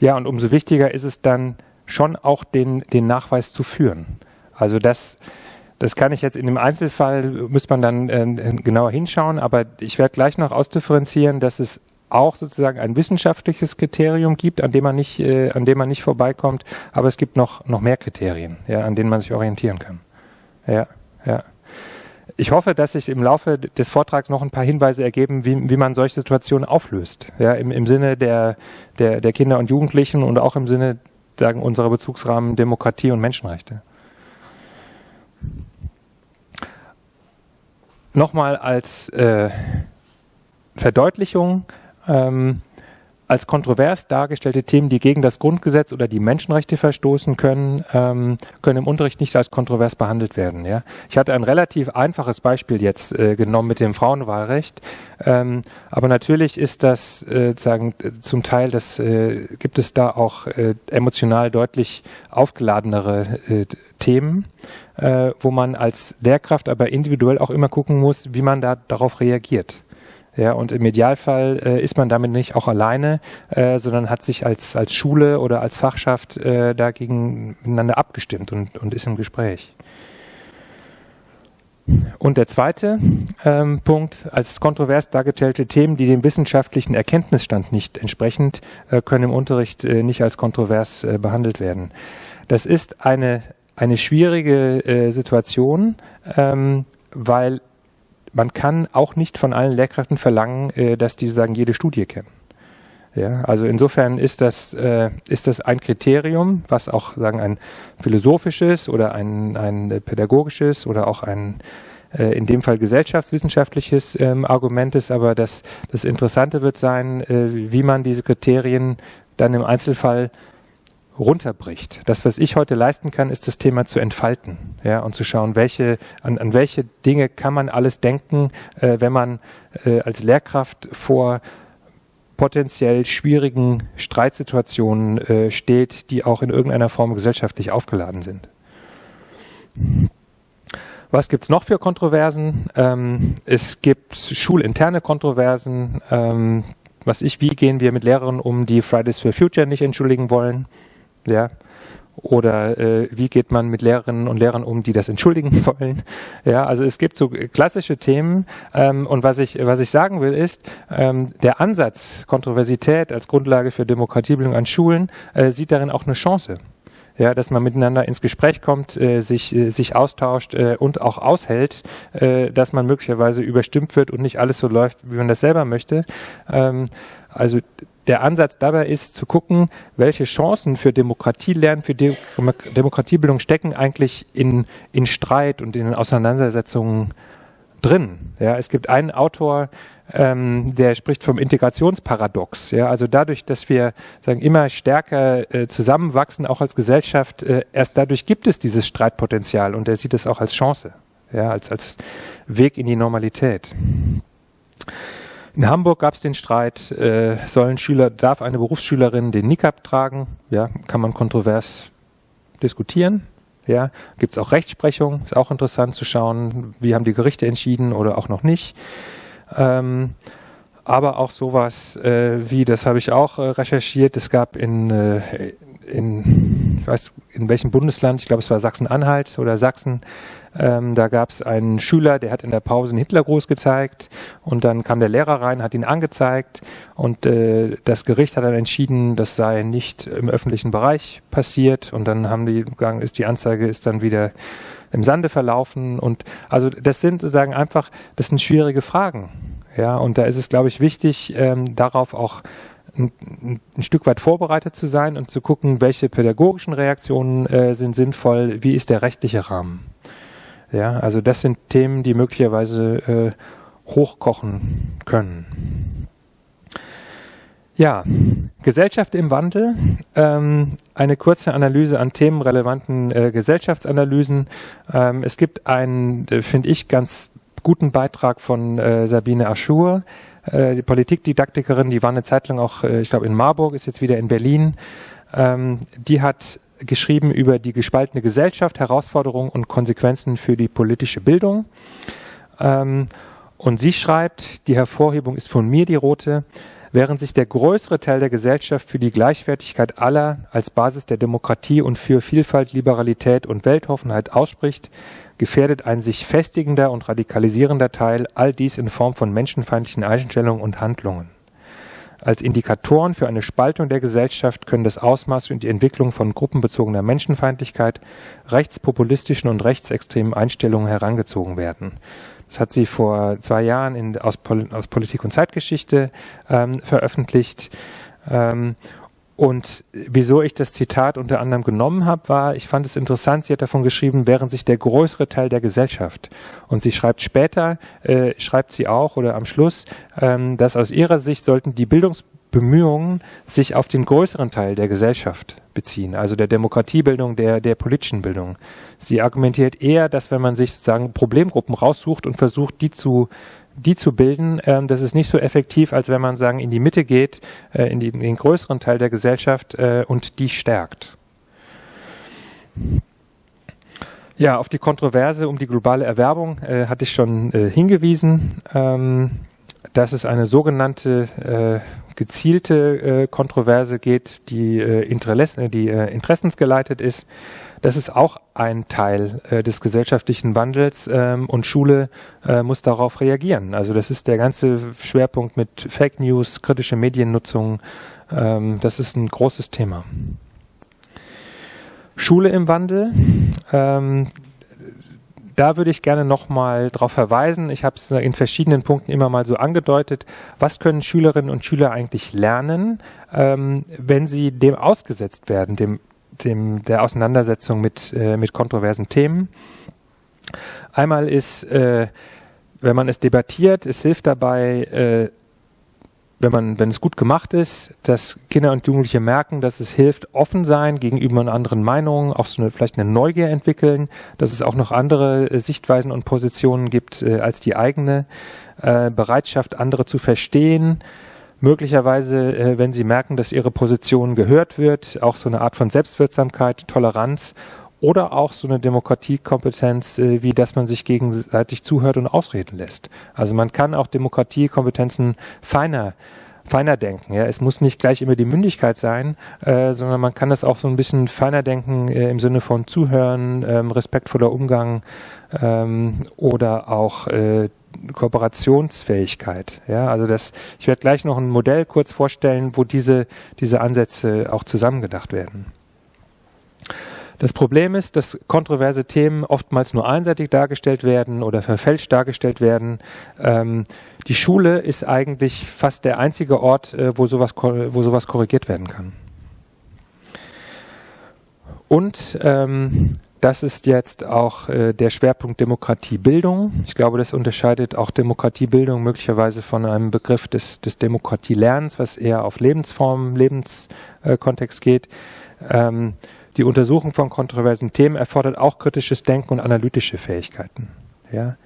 Ja, und umso wichtiger ist es dann schon auch den, den Nachweis zu führen. Also das, das kann ich jetzt in dem Einzelfall, muss man dann äh, genauer hinschauen, aber ich werde gleich noch ausdifferenzieren, dass es auch sozusagen ein wissenschaftliches Kriterium gibt, an dem man nicht, äh, an dem man nicht vorbeikommt, aber es gibt noch, noch mehr Kriterien, ja, an denen man sich orientieren kann. Ja, ja ich hoffe, dass sich im Laufe des Vortrags noch ein paar Hinweise ergeben, wie, wie man solche Situationen auflöst. Ja, im, im Sinne der, der, der Kinder und Jugendlichen und auch im Sinne sagen, unserer Bezugsrahmen Demokratie und Menschenrechte. Nochmal als äh, Verdeutlichung, ähm, als kontrovers dargestellte Themen, die gegen das Grundgesetz oder die Menschenrechte verstoßen können, ähm, können im Unterricht nicht als kontrovers behandelt werden. Ja? Ich hatte ein relativ einfaches Beispiel jetzt äh, genommen mit dem Frauenwahlrecht, ähm, aber natürlich ist das äh, sagen zum Teil, das äh, gibt es da auch äh, emotional deutlich aufgeladenere äh, Themen, äh, wo man als Lehrkraft aber individuell auch immer gucken muss, wie man da darauf reagiert. Ja, und im Idealfall äh, ist man damit nicht auch alleine, äh, sondern hat sich als, als Schule oder als Fachschaft äh, dagegen miteinander abgestimmt und, und ist im Gespräch. Und der zweite ähm, Punkt, als kontrovers dargestellte Themen, die dem wissenschaftlichen Erkenntnisstand nicht entsprechend, äh, können im Unterricht äh, nicht als kontrovers äh, behandelt werden. Das ist eine, eine schwierige äh, Situation, ähm, weil man kann auch nicht von allen Lehrkräften verlangen, äh, dass die sagen, jede Studie kennen. Ja, also insofern ist das, äh, ist das ein Kriterium, was auch sagen ein philosophisches oder ein, ein pädagogisches oder auch ein äh, in dem Fall gesellschaftswissenschaftliches ähm, Argument ist, aber das, das Interessante wird sein, äh, wie man diese Kriterien dann im Einzelfall runterbricht. Das, was ich heute leisten kann, ist das Thema zu entfalten, ja, und zu schauen, welche, an, an welche Dinge kann man alles denken, äh, wenn man äh, als Lehrkraft vor potenziell schwierigen Streitsituationen äh, steht, die auch in irgendeiner Form gesellschaftlich aufgeladen sind. Was gibt's noch für Kontroversen? Ähm, es gibt schulinterne Kontroversen. Ähm, was ich, wie gehen wir mit Lehrern um, die Fridays for Future nicht entschuldigen wollen? Ja. Oder äh, wie geht man mit Lehrerinnen und Lehrern um, die das entschuldigen (laughs) wollen? Ja, also es gibt so klassische Themen. Ähm, und was ich, was ich sagen will, ist, ähm, der Ansatz Kontroversität als Grundlage für Demokratiebildung an Schulen äh, sieht darin auch eine Chance ja, dass man miteinander ins Gespräch kommt, äh, sich, äh, sich austauscht äh, und auch aushält, äh, dass man möglicherweise überstimmt wird und nicht alles so läuft, wie man das selber möchte. Ähm, also der Ansatz dabei ist zu gucken, welche Chancen für Demokratielernen, für De Demokratiebildung stecken eigentlich in, in Streit und in Auseinandersetzungen drin. Ja, es gibt einen Autor, ähm, der spricht vom Integrationsparadox. Ja, also dadurch, dass wir sagen immer stärker äh, zusammenwachsen, auch als Gesellschaft, äh, erst dadurch gibt es dieses Streitpotenzial und er sieht es auch als Chance, ja, als als Weg in die Normalität. In Hamburg gab es den Streit, äh, sollen Schüler, darf eine Berufsschülerin den Niqab tragen? Ja, kann man kontrovers diskutieren. Ja, gibt es auch Rechtsprechung, ist auch interessant zu schauen, wie haben die Gerichte entschieden oder auch noch nicht. Ähm, aber auch sowas äh, wie, das habe ich auch äh, recherchiert, es gab in, äh, in, ich weiß in welchem Bundesland, ich glaube es war Sachsen-Anhalt oder Sachsen, ähm, da gab es einen Schüler, der hat in der Pause einen Hitlergruß gezeigt und dann kam der Lehrer rein, hat ihn angezeigt und äh, das Gericht hat dann entschieden, das sei nicht im öffentlichen Bereich passiert und dann haben die ist die Anzeige ist dann wieder im Sande verlaufen und also das sind sozusagen einfach, das sind schwierige Fragen. Ja, und da ist es, glaube ich, wichtig, ähm, darauf auch ein, ein, Stück weit vorbereitet zu sein und zu gucken, welche pädagogischen Reaktionen äh, sind sinnvoll, wie ist der rechtliche Rahmen. Ja, also das sind Themen, die möglicherweise äh, hochkochen können. Ja, Gesellschaft im Wandel, ähm, eine kurze Analyse an themenrelevanten äh, Gesellschaftsanalysen. Ähm, es gibt einen, äh, finde ich, ganz guten Beitrag von äh, Sabine Aschur, äh, die Politikdidaktikerin, die war eine Zeit lang auch, äh, ich glaube, in Marburg, ist jetzt wieder in Berlin. Ähm, die hat geschrieben über die gespaltene Gesellschaft, Herausforderungen und Konsequenzen für die politische Bildung. Ähm, und sie schreibt, die Hervorhebung ist von mir die rote, Während sich der größere Teil der Gesellschaft für die Gleichwertigkeit aller als Basis der Demokratie und für Vielfalt, Liberalität und Weltoffenheit ausspricht, gefährdet ein sich festigender und radikalisierender Teil all dies in Form von menschenfeindlichen Einstellungen und Handlungen. Als Indikatoren für eine Spaltung der Gesellschaft können das Ausmaß und die Entwicklung von gruppenbezogener Menschenfeindlichkeit, rechtspopulistischen und rechtsextremen Einstellungen herangezogen werden. Das hat sie vor zwei Jahren in, aus, Pol aus Politik und Zeitgeschichte ähm, veröffentlicht. Ähm, und wieso ich das Zitat unter anderem genommen habe, war, ich fand es interessant, sie hat davon geschrieben, während sich der größere Teil der Gesellschaft. Und sie schreibt später, äh, schreibt sie auch oder am Schluss, ähm, dass aus ihrer Sicht sollten die Bildungs Bemühungen sich auf den größeren Teil der Gesellschaft beziehen, also der Demokratiebildung, der, der politischen Bildung. Sie argumentiert eher, dass wenn man sich sozusagen Problemgruppen raussucht und versucht, die zu die zu bilden, ähm, das ist nicht so effektiv, als wenn man sagen in die Mitte geht, äh, in, die, in, den größeren Teil der Gesellschaft äh, und die stärkt. Ja, auf die Kontroverse um die globale Erwerbung äh, hatte ich schon äh, hingewiesen. Ähm, dass es eine sogenannte äh, gezielte äh, Kontroverse geht, die, äh, Interesse, die äh, interessensgeleitet ist. Das ist auch ein Teil äh, des gesellschaftlichen Wandels ähm, und Schule äh, muss darauf reagieren. Also das ist der ganze Schwerpunkt mit Fake News, kritische Mediennutzung. Ähm, das ist ein großes Thema. Schule im Wandel. Ähm, da würde ich gerne nochmal darauf verweisen. Ich habe es in verschiedenen Punkten immer mal so angedeutet. Was können Schülerinnen und Schüler eigentlich lernen, ähm, wenn sie dem ausgesetzt werden, dem, dem der Auseinandersetzung mit, äh, mit kontroversen Themen? Einmal ist, äh, wenn man es debattiert, es hilft dabei, äh, wenn man, wenn es gut gemacht ist, dass Kinder und Jugendliche merken, dass es hilft, offen sein gegenüber anderen Meinungen, auch so eine, vielleicht eine Neugier entwickeln, dass es auch noch andere äh, Sichtweisen und Positionen gibt äh, als die eigene, äh, Bereitschaft, andere zu verstehen, möglicherweise, äh, wenn sie merken, dass ihre Position gehört wird, auch so eine Art von Selbstwirksamkeit, Toleranz oder auch so eine Demokratiekompetenz, äh, wie dass man sich gegenseitig zuhört und ausreden lässt. Also man kann auch Demokratiekompetenzen feiner feiner denken. Ja, es muss nicht gleich immer die Mündigkeit sein, äh, sondern man kann das auch so ein bisschen feiner denken äh, im Sinne von Zuhören, ähm, respektvoller Umgang ähm, oder auch äh, Kooperationsfähigkeit. Ja, also das, ich werde gleich noch ein Modell kurz vorstellen, wo diese diese Ansätze auch zusammengedacht werden. Das Problem ist, dass kontroverse Themen oftmals nur einseitig dargestellt werden oder verfälscht dargestellt werden. Ähm, die Schule ist eigentlich fast der einzige Ort, äh, wo, sowas, wo sowas korrigiert werden kann. Und ähm, das ist jetzt auch äh, der Schwerpunkt Demokratiebildung. Ich glaube, das unterscheidet auch Demokratiebildung möglicherweise von einem Begriff des, des Demokratielernens, was eher auf Lebensform, Lebenskontext äh, geht. Ähm, die Untersuchung von kontroversen Themen erfordert auch kritisches Denken und analytische Fähigkeiten. Ja?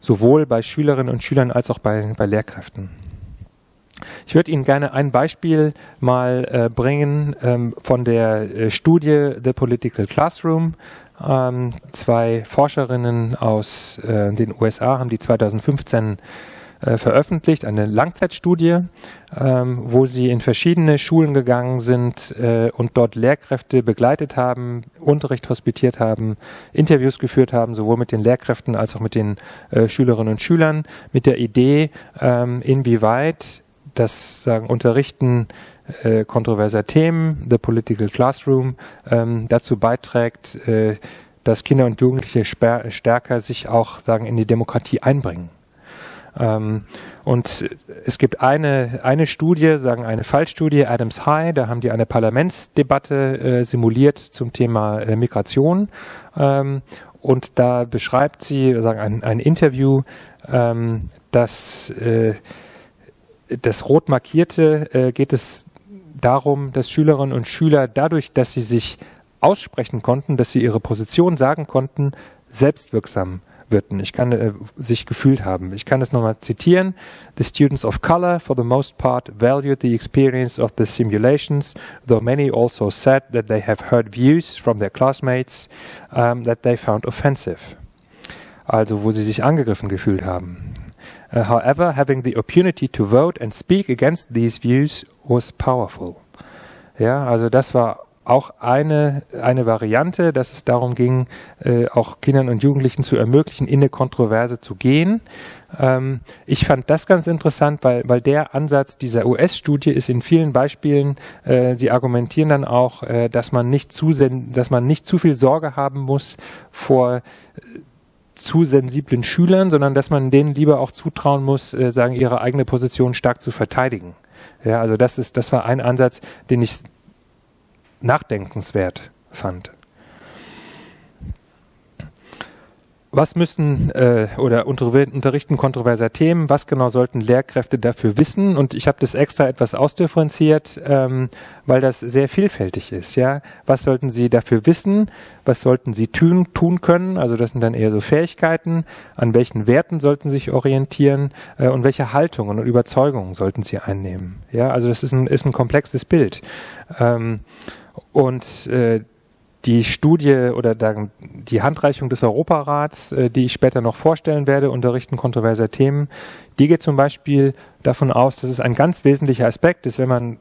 Sowohl bei Schülerinnen und Schülern als auch bei, bei Lehrkräften. Ich würde Ihnen gerne ein Beispiel mal äh, bringen ähm, von der äh, Studie The Political Classroom. Ähm, zwei Forscherinnen aus äh, den USA haben die 2015 äh, veröffentlicht, eine Langzeitstudie, ähm, wo sie in verschiedene Schulen gegangen sind äh, und dort Lehrkräfte begleitet haben, Unterricht hospitiert haben, Interviews geführt haben, sowohl mit den Lehrkräften als auch mit den äh, Schülerinnen und Schülern, mit der Idee, ähm, inwieweit das sagen, Unterrichten äh, kontroverser Themen, The Political Classroom, ähm, dazu beiträgt, äh, dass Kinder und Jugendliche stärker sich auch sagen in die Demokratie einbringen. Ähm, und es gibt eine, eine Studie, sagen eine Fallstudie, Adams High, da haben die eine Parlamentsdebatte äh, simuliert zum Thema äh, Migration. Ähm, und da beschreibt sie, sagen ein, ein Interview, ähm, dass äh, das rot markierte äh, geht es darum, dass Schülerinnen und Schüler dadurch, dass sie sich aussprechen konnten, dass sie ihre Position sagen konnten, selbstwirksam wirken. Ich kann äh, sich gefühlt haben. Ich kann es nochmal zitieren. The students of color, for the most part, valued the experience of the simulations, though many also said that they have heard views from their classmates um, that they found offensive. Also, wo sie sich angegriffen gefühlt haben. Uh, however, having the opportunity to vote and speak against these views was powerful. Ja, also das war auch eine, eine Variante, dass es darum ging, äh, auch Kindern und Jugendlichen zu ermöglichen, in eine Kontroverse zu gehen. Ähm, ich fand das ganz interessant, weil, weil der Ansatz dieser US-Studie ist in vielen Beispielen, äh, sie argumentieren dann auch, äh, dass man nicht zu, dass man nicht zu viel Sorge haben muss vor zu sensiblen Schülern, sondern dass man denen lieber auch zutrauen muss, äh, sagen, ihre eigene Position stark zu verteidigen. Ja, also das ist, das war ein Ansatz, den ich nachdenkenswert fand. Was müssen äh, oder unterrichten kontroverser Themen? Was genau sollten Lehrkräfte dafür wissen? Und ich habe das extra etwas ausdifferenziert, ähm, weil das sehr vielfältig ist. Ja, was sollten sie dafür wissen? Was sollten sie tun, tun können? Also das sind dann eher so Fähigkeiten. An welchen Werten sollten sie sich orientieren? Äh, und welche Haltungen und Überzeugungen sollten sie einnehmen? Ja, also das ist ein, ist ein komplexes Bild. Ähm, und äh, die Studie oder die Handreichung des Europarats, äh, die ich später noch vorstellen werde, Unterrichten kontroverser Themen, die geht zum Beispiel davon aus, dass es ein ganz wesentlicher Aspekt ist, wenn man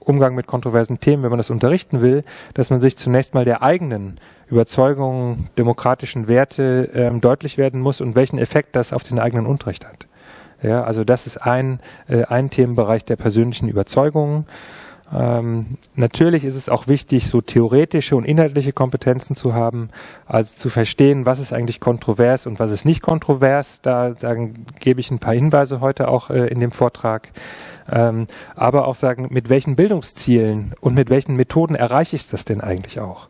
Umgang mit kontroversen Themen, wenn man das unterrichten will, dass man sich zunächst mal der eigenen Überzeugungen, demokratischen Werte ähm, deutlich werden muss und welchen Effekt das auf den eigenen Unterricht hat. Ja, also das ist ein, äh, ein Themenbereich der persönlichen Überzeugungen. Ähm, natürlich ist es auch wichtig, so theoretische und inhaltliche Kompetenzen zu haben, also zu verstehen, was ist eigentlich kontrovers und was ist nicht kontrovers. Da sagen, gebe ich ein paar Hinweise heute auch äh, in dem Vortrag. Ähm, aber auch sagen, mit welchen Bildungszielen und mit welchen Methoden erreiche ich das denn eigentlich auch?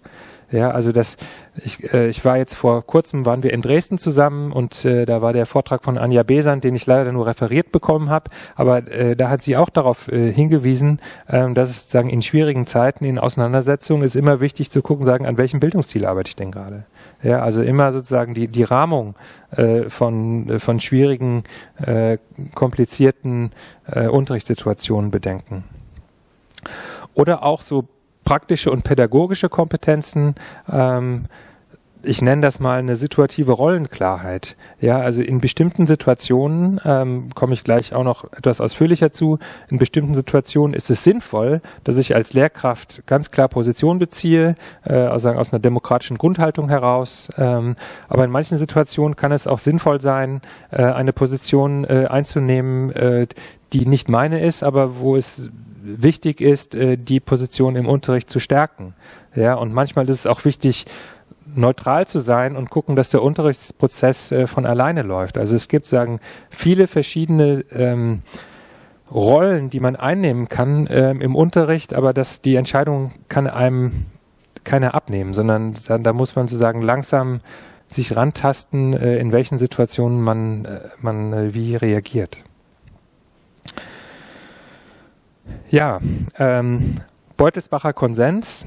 Ja, also das, ich, äh, ich war jetzt vor kurzem, waren wir in Dresden zusammen und äh, da war der Vortrag von Anja Besant, den ich leider nur referiert bekommen habe, aber äh, da hat sie auch darauf äh, hingewiesen, äh, dass es sozusagen in schwierigen Zeiten, in Auseinandersetzungen ist immer wichtig zu gucken, sagen, an welchem Bildungsziel arbeite ich denn gerade. Ja, also immer sozusagen die, die Rahmung äh, von, äh, von schwierigen, äh, komplizierten äh, Unterrichtssituationen bedenken. Oder auch so praktische und pädagogische Kompetenzen. Ähm, ich nenne das mal eine situative Rollenklarheit. Ja, also in bestimmten Situationen ähm, komme ich gleich auch noch etwas ausführlicher zu. In bestimmten Situationen ist es sinnvoll, dass ich als Lehrkraft ganz klar Position beziehe, äh, also aus einer demokratischen Grundhaltung heraus. Ähm, aber in manchen Situationen kann es auch sinnvoll sein, äh, eine Position äh, einzunehmen, äh, die nicht meine ist, aber wo es wichtig ist, äh, die Position im Unterricht zu stärken. Ja, und manchmal ist es auch wichtig, neutral zu sein und gucken, dass der Unterrichtsprozess äh, von alleine läuft. Also es gibt, sagen, viele verschiedene ähm, Rollen, die man einnehmen kann ähm, im Unterricht, aber dass die Entscheidung kann einem keiner abnehmen, sondern da muss man sozusagen langsam sich rantasten, äh, in welchen Situationen man, man wie reagiert. Ja, ähm, Beutelsbacher Konsens,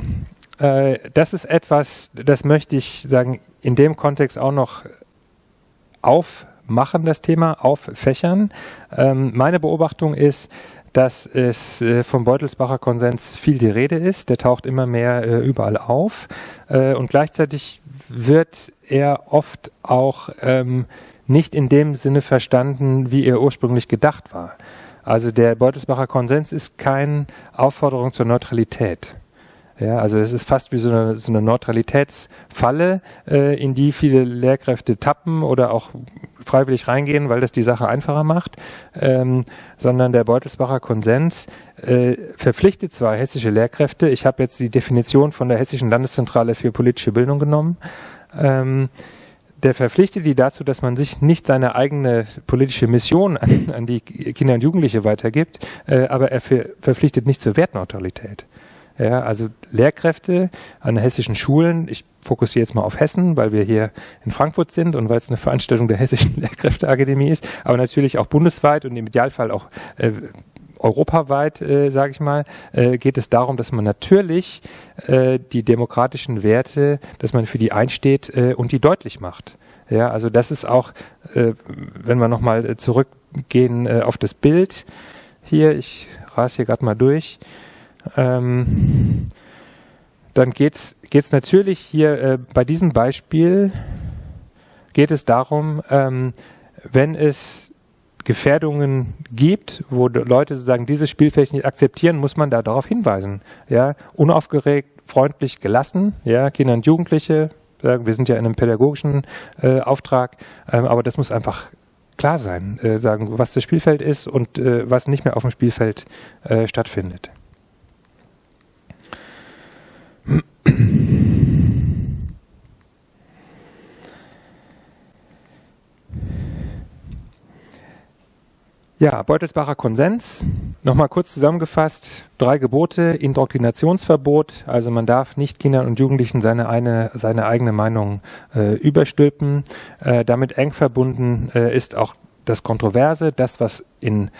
äh, das ist etwas, das möchte ich sagen, in dem Kontext auch noch aufmachen, das Thema, auffächern. Ähm, meine Beobachtung ist, dass es äh, vom Beutelsbacher Konsens viel die Rede ist. Der taucht immer mehr äh, überall auf. Äh, und gleichzeitig wird er oft auch ähm, nicht in dem Sinne verstanden, wie er ursprünglich gedacht war. Also der Beutelsbacher Konsens ist keine Aufforderung zur Neutralität. Ja, also es ist fast wie so eine, so eine Neutralitätsfalle, äh, in die viele Lehrkräfte tappen oder auch freiwillig reingehen, weil das die Sache einfacher macht, ähm, sondern der Beutelsbacher Konsens äh, verpflichtet zwar hessische Lehrkräfte, ich habe jetzt die Definition von der Hessischen Landeszentrale für politische Bildung genommen, ähm, der verpflichtet die dazu, dass man sich nicht seine eigene politische Mission an, an die Kinder und Jugendliche weitergibt, äh, aber er ver verpflichtet nicht zur Wertneutralität. Ja, also Lehrkräfte an hessischen Schulen, ich fokussiere jetzt mal auf Hessen, weil wir hier in Frankfurt sind und weil es eine Veranstaltung der Hessischen Lehrkräfteakademie ist, aber natürlich auch bundesweit und im Idealfall auch äh, europaweit, äh, sage ich mal, äh, geht es darum, dass man natürlich äh, die demokratischen Werte, dass man für die einsteht äh, und die deutlich macht. Ja, also das ist auch, äh, wenn wir nochmal zurückgehen äh, auf das Bild hier, ich rase hier gerade mal durch, ähm, dann geht's geht's natürlich hier äh, bei diesem Beispiel geht es darum, ähm, wenn es Gefährdungen gibt, wo Leute sozusagen dieses Spielfeld nicht akzeptieren, muss man da darauf hinweisen. Ja, unaufgeregt, freundlich, gelassen. Ja, Kinder und Jugendliche. Wir sind ja in einem pädagogischen äh, Auftrag, ähm, aber das muss einfach klar sein, äh, sagen, was das Spielfeld ist und äh, was nicht mehr auf dem Spielfeld äh, stattfindet. Ja, Beutelsbacher Konsens. Nochmal kurz zusammengefasst. Drei Gebote, Indoktrinationsverbot. Also man darf nicht Kindern und Jugendlichen seine, eine, seine eigene Meinung äh, überstülpen. Äh, damit eng verbunden äh, ist auch das Kontroverse, das, was in,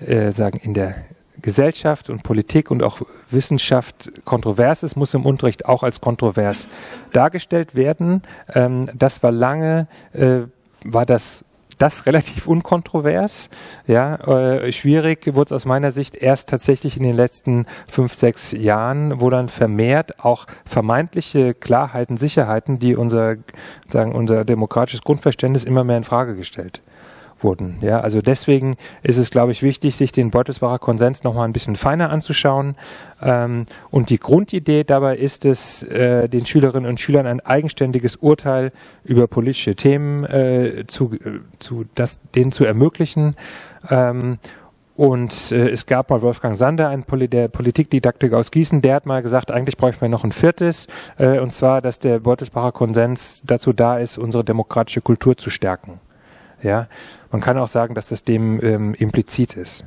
äh, sagen, in der Gesellschaft und Politik und auch Wissenschaft kontrovers ist, muss im Unterricht auch als kontrovers dargestellt werden. Ähm, das war lange, äh, war das das relativ unkontrovers. Ja, äh, schwierig wurde es aus meiner Sicht erst tatsächlich in den letzten fünf, sechs Jahren, wo dann vermehrt auch vermeintliche Klarheiten, Sicherheiten, die unser, sagen, unser demokratisches Grundverständnis immer mehr in Frage gestellt wurden. Ja, also deswegen ist es, glaube ich, wichtig, sich den Beutelsbacher Konsens nochmal ein bisschen feiner anzuschauen. Ähm, und die Grundidee dabei ist es, äh, den Schülerinnen und Schülern ein eigenständiges Urteil über politische Themen äh, zu, äh, zu das, denen zu ermöglichen. Ähm, und äh, es gab mal Wolfgang Sander, ein Poli der Politikdidaktiker aus Gießen, der hat mal gesagt, eigentlich bräuchten wir noch ein viertes, äh, und zwar, dass der Beutelsbacher Konsens dazu da ist, unsere demokratische Kultur zu stärken. Ja, man kann auch sagen, dass das dem ähm, implizit ist.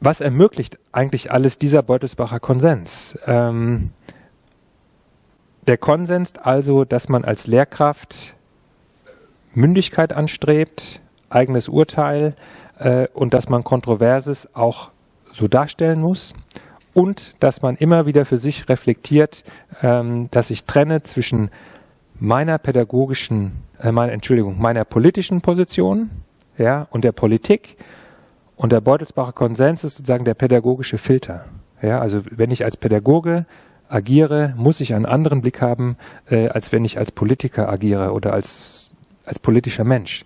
Was ermöglicht eigentlich alles dieser Beutelsbacher Konsens? Ähm, der Konsens also, dass man als Lehrkraft Mündigkeit anstrebt, eigenes Urteil äh, und dass man Kontroverses auch so darstellen muss und dass man immer wieder für sich reflektiert, ähm, dass ich trenne zwischen meiner pädagogischen, äh, meiner, Entschuldigung, meiner politischen Position ja, und der Politik. Und der Beutelsbacher Konsens ist sozusagen der pädagogische Filter. Ja, also wenn ich als Pädagoge agiere, muss ich einen anderen Blick haben, äh, als wenn ich als Politiker agiere oder als, als politischer Mensch.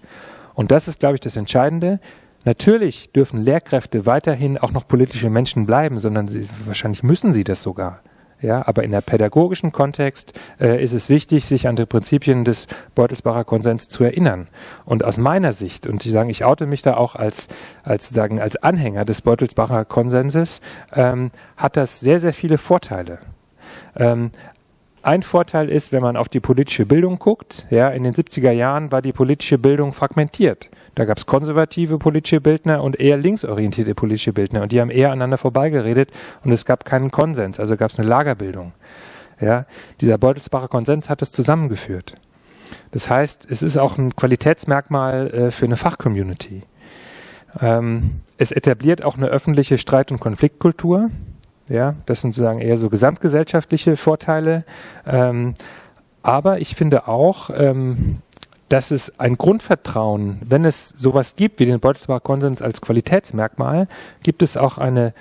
Und das ist, glaube ich, das Entscheidende. Natürlich dürfen Lehrkräfte weiterhin auch noch politische Menschen bleiben, sondern sie, wahrscheinlich müssen sie das sogar. Ja, aber in der pädagogischen Kontext äh, ist es wichtig, sich an die Prinzipien des Beutelsbacher Konsens zu erinnern. Und aus meiner Sicht, und ich sage, ich oute mich da auch als, als, sagen, als Anhänger des Beutelsbacher Konsenses, ähm, hat das sehr, sehr viele Vorteile. Ähm, ein Vorteil ist, wenn man auf die politische Bildung guckt, ja, in den 70er Jahren war die politische Bildung fragmentiert. Da gab es konservative politische Bildner und eher linksorientierte politische Bildner und die haben eher aneinander vorbeigeredet und es gab keinen Konsens, also gab es eine Lagerbildung. Ja, dieser Beutelsbacher Konsens hat es zusammengeführt. Das heißt, es ist auch ein Qualitätsmerkmal äh, für eine Fachcommunity. Ähm, es etabliert auch eine öffentliche Streit- und Konfliktkultur. Ja, das sind sozusagen eher so gesamtgesellschaftliche Vorteile. Ähm, aber ich finde auch, ähm, dass es ein Grundvertrauen, wenn es sowas gibt wie den Beutelsbacher Konsens als Qualitätsmerkmal, gibt es auch eine,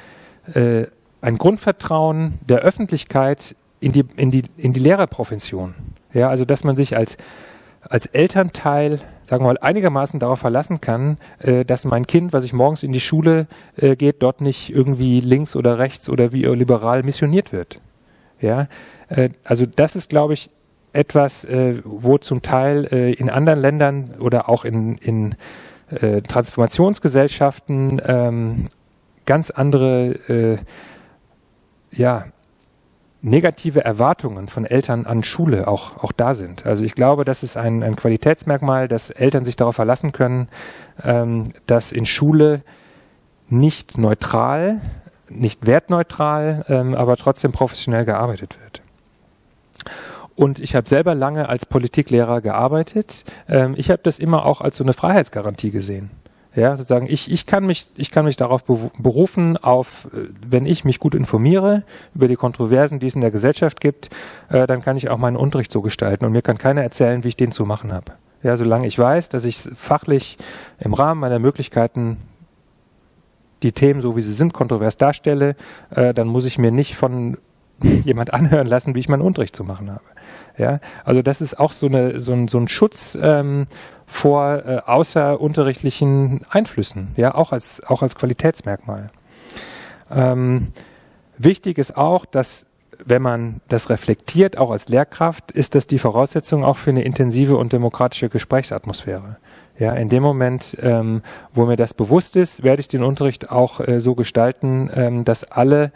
äh, ein Grundvertrauen der Öffentlichkeit in die, in die, in die Lehrerprofession. Ja, also dass man sich als, als Elternteil, sagen wir mal, einigermaßen darauf verlassen kann, äh, dass mein Kind, was ich morgens in die Schule äh, geht, dort nicht irgendwie links oder rechts oder wie liberal missioniert wird. Ja, äh, also das ist, glaube ich, etwas, äh, wo zum Teil äh, in anderen Ländern oder auch in, in äh, Transformationsgesellschaften ähm, ganz andere ja, negative Erwartungen von Eltern an Schule auch, auch da sind. Also ich glaube, das ist ein, ein Qualitätsmerkmal, dass Eltern sich darauf verlassen können, ähm, dass in Schule nicht neutral, nicht wertneutral, ähm, aber trotzdem professionell gearbeitet wird. Und ich habe selber lange als Politiklehrer gearbeitet. Ähm, ich habe das immer auch als so eine Freiheitsgarantie gesehen. Ja, sozusagen, ich, ich, kann mich, ich kann mich darauf berufen, auf, äh, wenn ich mich gut informiere über die Kontroversen, die es in der Gesellschaft gibt, äh, dann kann ich auch meinen Unterricht so gestalten und mir kann keiner erzählen, wie ich den zu machen habe. Ja, solange ich weiß, dass ich fachlich im Rahmen meiner Möglichkeiten die Themen, so wie sie sind, kontrovers darstelle, äh, dann muss ich mir nicht von (laughs) jemand anhören lassen, wie ich meinen Unterricht zu machen habe. Ja, also das ist auch so, eine, so, ein, so ein Schutz ähm, vor äh, außerunterrichtlichen Einflüssen, ja, auch als, auch als Qualitätsmerkmal. Ähm, wichtig ist auch, dass wenn man das reflektiert, auch als Lehrkraft, ist das die Voraussetzung auch für eine intensive und demokratische Gesprächsatmosphäre. Ja, in dem Moment, ähm, wo mir das bewusst ist, werde ich den Unterricht auch äh, so gestalten, ähm, dass alle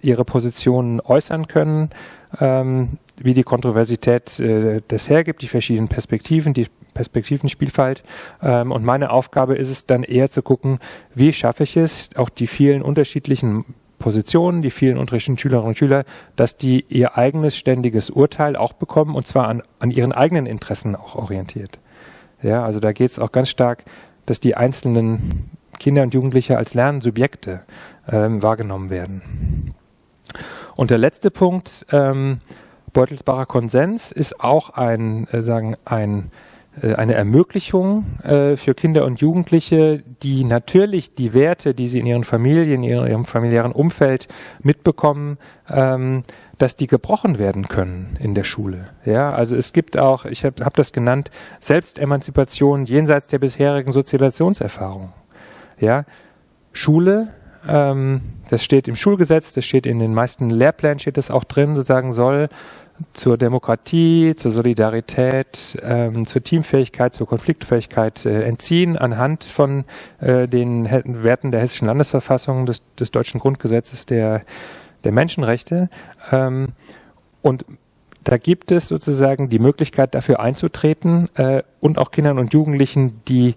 ihre Positionen äußern können, ähm, wie die Kontroversität äh, das hergibt, die verschiedenen Perspektiven, die Perspektivenspielfalt. Ähm, und meine Aufgabe ist es dann eher zu gucken, wie schaffe ich es, auch die vielen unterschiedlichen Positionen, die vielen unterschiedlichen Schülerinnen und Schüler, dass die ihr eigenes ständiges Urteil auch bekommen und zwar an, an ihren eigenen Interessen auch orientiert. Ja, also da geht es auch ganz stark, dass die einzelnen Kinder und Jugendliche als Lernsubjekte ähm, wahrgenommen werden. Und der letzte Punkt, ähm, Beutelsbacher Konsens, ist auch ein, äh, sagen, ein äh, eine Ermöglichung äh, für Kinder und Jugendliche, die natürlich die Werte, die sie in ihren Familien, in ihrem familiären Umfeld mitbekommen, ähm, dass die gebrochen werden können in der Schule. Ja, also es gibt auch, ich habe hab das genannt, Selbstemanzipation jenseits der bisherigen Sozialisationserfahrung. Ja, Schule, ähm, das steht im Schulgesetz, das steht in den meisten Lehrplänen, steht das auch drin, sozusagen soll zur Demokratie, zur Solidarität, ähm, zur Teamfähigkeit, zur Konfliktfähigkeit äh, entziehen anhand von äh, den Werten der hessischen Landesverfassung, des, des deutschen Grundgesetzes der, der Menschenrechte. Ähm, und da gibt es sozusagen die Möglichkeit dafür einzutreten äh, und auch Kindern und Jugendlichen, die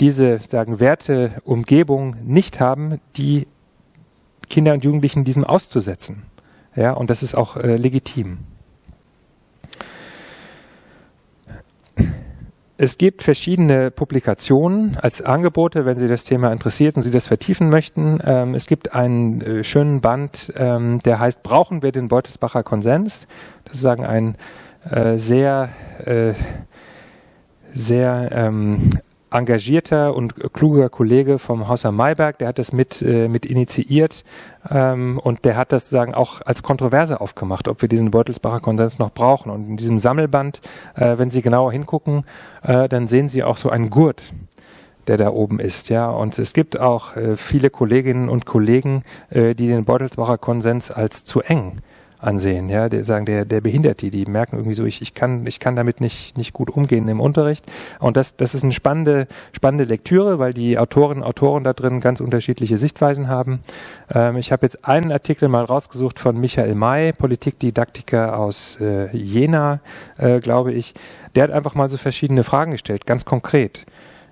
diese sagen Werte Umgebung nicht haben, die Kinder und Jugendlichen diesem auszusetzen. Ja, und das ist auch äh, legitim. Es gibt verschiedene Publikationen als Angebote, wenn Sie das Thema interessiert und Sie das vertiefen möchten. Ähm, es gibt einen äh, schönen Band, ähm, der heißt Brauchen wir den Beutelsbacher Konsens? Das ist sagen ein äh, sehr, äh, sehr ähm, engagierter und kluger Kollege vom Haus am Mayberg, der hat das mit, mit initiiert ähm, und der hat das sagen auch als Kontroverse aufgemacht, ob wir diesen Beutelsbacher Konsens noch brauchen. Und in diesem Sammelband, äh, wenn Sie genauer hingucken, äh, dann sehen Sie auch so einen Gurt der da oben ist, ja. Und es gibt auch äh, viele Kolleginnen und Kollegen, äh, die den Beutelsbacher Konsens als zu eng ansehen, ja, die sagen, der, der behindert die, die merken irgendwie so, ich, ich kann, ich kann damit nicht, nicht gut umgehen im Unterricht. Und das, das ist eine spannende, spannende Lektüre, weil die Autorinnen und Autoren da drin ganz unterschiedliche Sichtweisen haben. Ähm, ich habe jetzt einen Artikel mal rausgesucht von Michael May, Politikdidaktiker aus äh, Jena, äh, glaube ich. Der hat einfach mal so verschiedene Fragen gestellt, ganz konkret.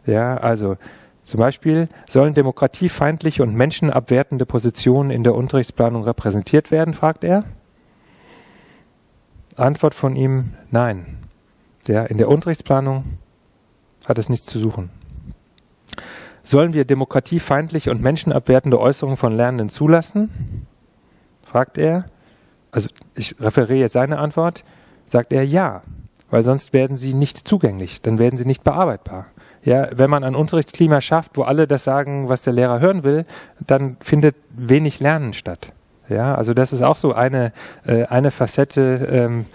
Ja, also, zum Beispiel sollen demokratiefeindliche und menschenabwertende Positionen in der Unterrichtsplanung repräsentiert werden, fragt er. Antwort von ihm, nein. Der, in der Unterrichtsplanung hat es nichts zu suchen. Sollen wir demokratiefeindliche und menschenabwertende Äußerungen von Lernenden zulassen? fragt er. Also ich referiere jetzt seine Antwort. Sagt er ja, weil sonst werden sie nicht zugänglich, dann werden sie nicht bearbeitbar. Ja, wenn man ein Unterrichtsklima schafft, wo alle das sagen, was der Lehrer hören will, dann findet wenig Lernen statt. Ja, also das ist auch so eine, äh, eine Facette, ähm,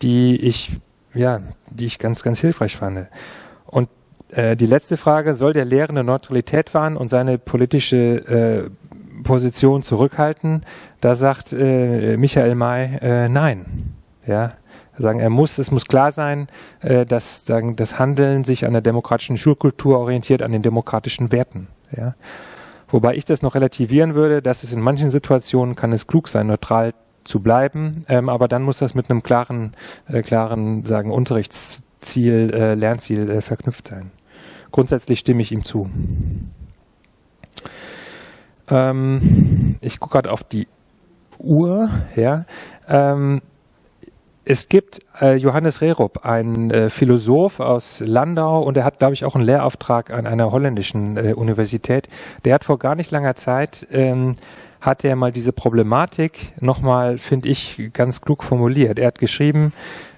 die ich, ja, die ich ganz, ganz hilfreich fand. Und äh, die letzte Frage, soll der Lehrende Neutralität wahren und seine politische äh, Position zurückhalten? Da sagt äh, Michael May, äh, nein. Ja, sagen, er muss, es muss klar sein, äh, dass sagen, das Handeln sich an der demokratischen Schulkultur orientiert, an den demokratischen Werten. Ja. Wobei ich das noch relativieren würde, dass es in manchen Situationen kann es klug sein, neutral zu bleiben, ähm, aber dann muss das mit einem klaren, äh, klaren, sagen, Unterrichtsziel, äh, Lernziel äh, verknüpft sein. Grundsätzlich stimme ich ihm zu. Ähm, ich gucke gerade auf die Uhr, ja. Ähm, es gibt äh, Johannes Rerup, ein äh, Philosoph aus Landau und er hat, glaube ich, auch einen Lehrauftrag an einer holländischen äh, Universität. Der hat vor gar nicht langer Zeit ähm, hat er mal diese Problematik nochmal, finde ich, ganz klug formuliert. Er hat geschrieben,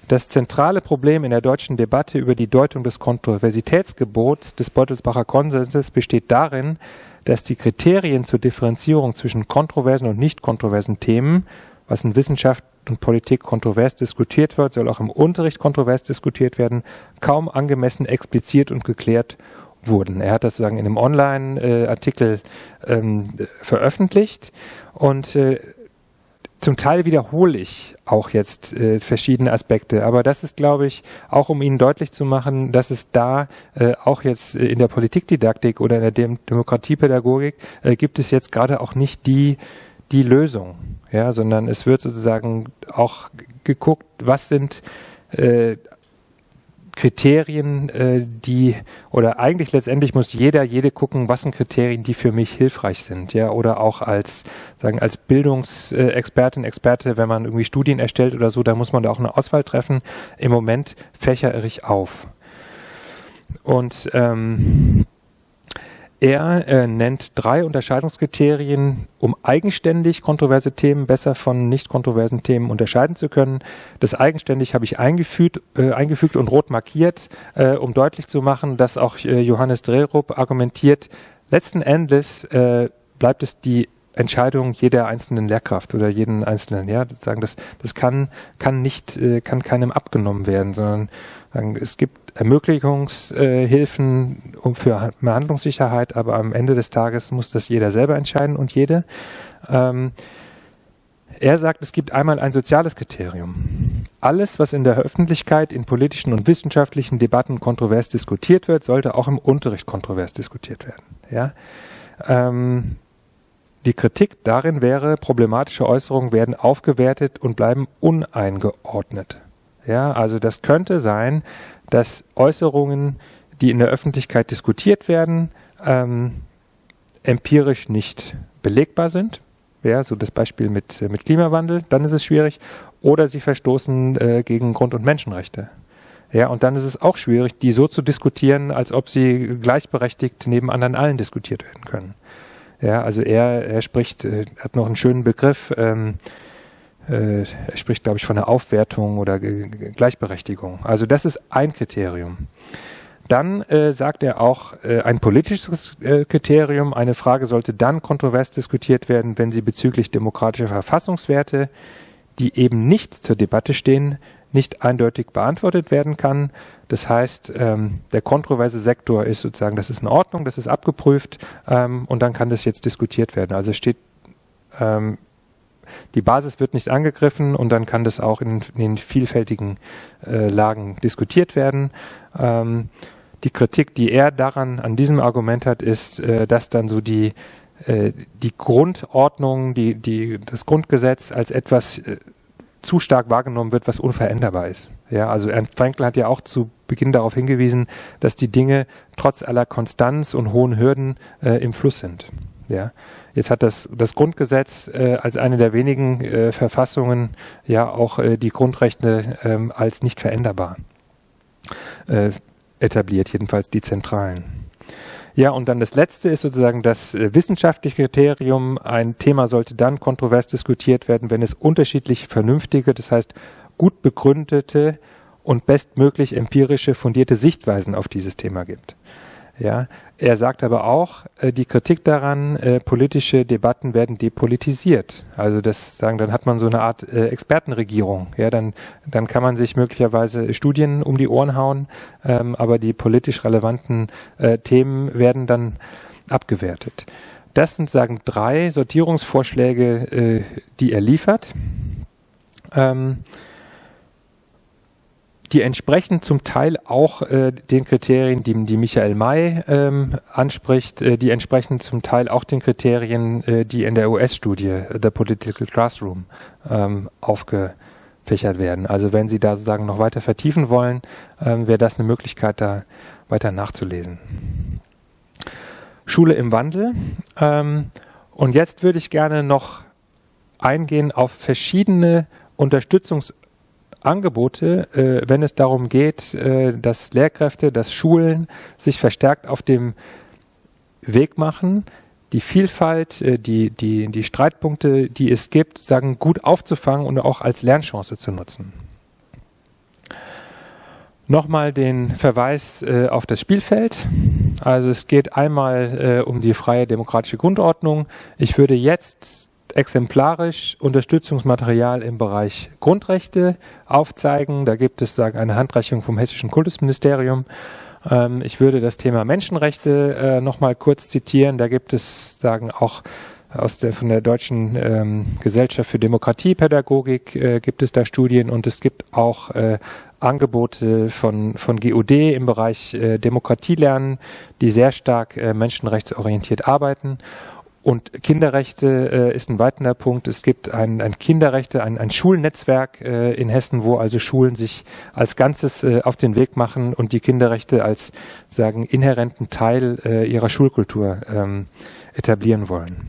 das zentrale Problem in der deutschen Debatte über die Deutung des Kontroversitätsgebots des Beutelsbacher Konsenses besteht darin, dass die Kriterien zur Differenzierung zwischen kontroversen und nicht kontroversen Themen was in Wissenschaft und Politik kontrovers diskutiert wird, soll auch im Unterricht kontrovers diskutiert werden, kaum angemessen expliziert und geklärt wurden. Er hat das sozusagen in einem Online-Artikel ähm, veröffentlicht und äh, zum Teil wiederhole ich auch jetzt äh, verschiedene Aspekte, aber das ist, glaube ich, auch um Ihnen deutlich zu machen, dass es da äh, auch jetzt in der Politikdidaktik oder in der Dem Demokratiepädagogik äh, gibt es jetzt gerade auch nicht die die Lösung, ja, sondern es wird sozusagen auch geguckt, was sind äh, Kriterien, äh, die oder eigentlich letztendlich muss jeder, jede gucken, was sind Kriterien, die für mich hilfreich sind, ja, oder auch als sagen als Bildungsexpertin, Experte, wenn man irgendwie Studien erstellt oder so, da muss man da auch eine Auswahl treffen. Im Moment fächere ich auf und ähm, er äh, nennt drei Unterscheidungskriterien, um eigenständig kontroverse Themen besser von nicht kontroversen Themen unterscheiden zu können. Das eigenständig habe ich eingefügt, äh, eingefügt und rot markiert, äh, um deutlich zu machen, dass auch äh, Johannes Drehrup argumentiert, letzten Endes äh, bleibt es die Entscheidung jeder einzelnen Lehrkraft oder jeden einzelnen, ja, sagen, das, das kann, kann nicht, äh, kann keinem abgenommen werden, sondern sagen, es gibt Ermöglichungshilfen äh, für mehr Handlungssicherheit, aber am Ende des Tages muss das jeder selber entscheiden und jede. Ähm, er sagt, es gibt einmal ein soziales Kriterium. Alles, was in der Öffentlichkeit, in politischen und wissenschaftlichen Debatten kontrovers diskutiert wird, sollte auch im Unterricht kontrovers diskutiert werden. Ja? Ähm, die Kritik darin wäre, problematische Äußerungen werden aufgewertet und bleiben uneingeordnet. Ja, also das könnte sein, dass Äußerungen, die in der Öffentlichkeit diskutiert werden, ähm, empirisch nicht belegbar sind. Ja, so das Beispiel mit, äh, mit Klimawandel, dann ist es schwierig. Oder sie verstoßen äh, gegen Grund- und Menschenrechte. Ja, und dann ist es auch schwierig, die so zu diskutieren, als ob sie gleichberechtigt neben anderen allen diskutiert werden können. Ja, also er, er spricht, äh, hat noch einen schönen Begriff, ähm, äh, er spricht, glaube ich, von der Aufwertung oder G Gleichberechtigung. Also das ist ein Kriterium. Dann äh, sagt er auch äh, ein politisches äh, Kriterium. Eine Frage sollte dann kontrovers diskutiert werden, wenn sie bezüglich demokratischer Verfassungswerte, die eben nicht zur Debatte stehen, nicht eindeutig beantwortet werden kann. Das heißt, ähm, der kontroverse Sektor ist sozusagen, das ist in Ordnung, das ist abgeprüft ähm, und dann kann das jetzt diskutiert werden. Also steht, ähm, die Basis wird nicht angegriffen und dann kann das auch in, in den vielfältigen äh, Lagen diskutiert werden. Ähm, die Kritik, die er daran an diesem Argument hat, ist, äh, dass dann so die äh, die Grundordnung, die, die, das Grundgesetz als etwas äh, zu stark wahrgenommen wird, was unveränderbar ist. Ja, also Ernst Frankl hat ja auch zu Beginn darauf hingewiesen, dass die Dinge trotz aller Konstanz und hohen Hürden äh, im Fluss sind. Ja, jetzt hat das das Grundgesetz äh, als eine der wenigen äh, Verfassungen ja auch äh, die Grundrechte ähm, als nicht veränderbar äh, etabliert, jedenfalls die zentralen. Ja, und dann das letzte ist sozusagen das äh, wissenschaftliche Kriterium. Ein Thema sollte dann kontrovers diskutiert werden, wenn es unterschiedliche, vernünftige, das heißt gut begründete und bestmöglich empirische, fundierte Sichtweisen auf dieses Thema gibt. Ja, er sagt aber auch, äh, die Kritik daran, äh, politische Debatten werden depolitisiert. Also das sagen, dann hat man so eine Art äh, Expertenregierung. Ja, dann, dann kann man sich möglicherweise Studien um die Ohren hauen, ähm, aber die politisch relevanten äh, Themen werden dann abgewertet. Das sind sagen drei Sortierungsvorschläge, äh, die er liefert. Ähm, die entsprechen zum Teil auch äh, den Kriterien, die, die Michael May ähm, anspricht, äh, die entsprechen zum Teil auch den Kriterien, äh, die in der US-Studie The Political Classroom ähm, aufgefächert werden. Also wenn Sie da sozusagen noch weiter vertiefen wollen, ähm, wäre das eine Möglichkeit, da weiter nachzulesen. Schule im Wandel. Ähm, und jetzt würde ich gerne noch eingehen auf verschiedene Unterstützungs Angebote, äh, wenn es darum geht, äh, dass Lehrkräfte, dass Schulen sich verstärkt auf dem Weg machen, die Vielfalt, äh, die, die, die Streitpunkte, die es gibt, sagen, gut aufzufangen und auch als Lernchance zu nutzen. Nochmal den Verweis äh, auf das Spielfeld. Also es geht einmal äh, um die freie demokratische Grundordnung. Ich würde jetzt exemplarisch Unterstützungsmaterial im Bereich Grundrechte aufzeigen. Da gibt es sagen, eine Handreichung vom Hessischen Kultusministerium. Ähm, ich würde das Thema Menschenrechte äh, nochmal kurz zitieren. Da gibt es sagen auch aus der, von der Deutschen ähm, Gesellschaft für Demokratiepädagogik äh, gibt es da Studien und es gibt auch äh, Angebote von, von GUD im Bereich äh, Demokratielernen, die sehr stark äh, menschenrechtsorientiert arbeiten. Und Kinderrechte äh, ist ein weiterer Punkt. Es gibt ein, ein Kinderrechte, ein, ein Schulnetzwerk äh, in Hessen, wo also Schulen sich als Ganzes äh, auf den Weg machen und die Kinderrechte als sagen inhärenten Teil äh, ihrer Schulkultur ähm, etablieren wollen.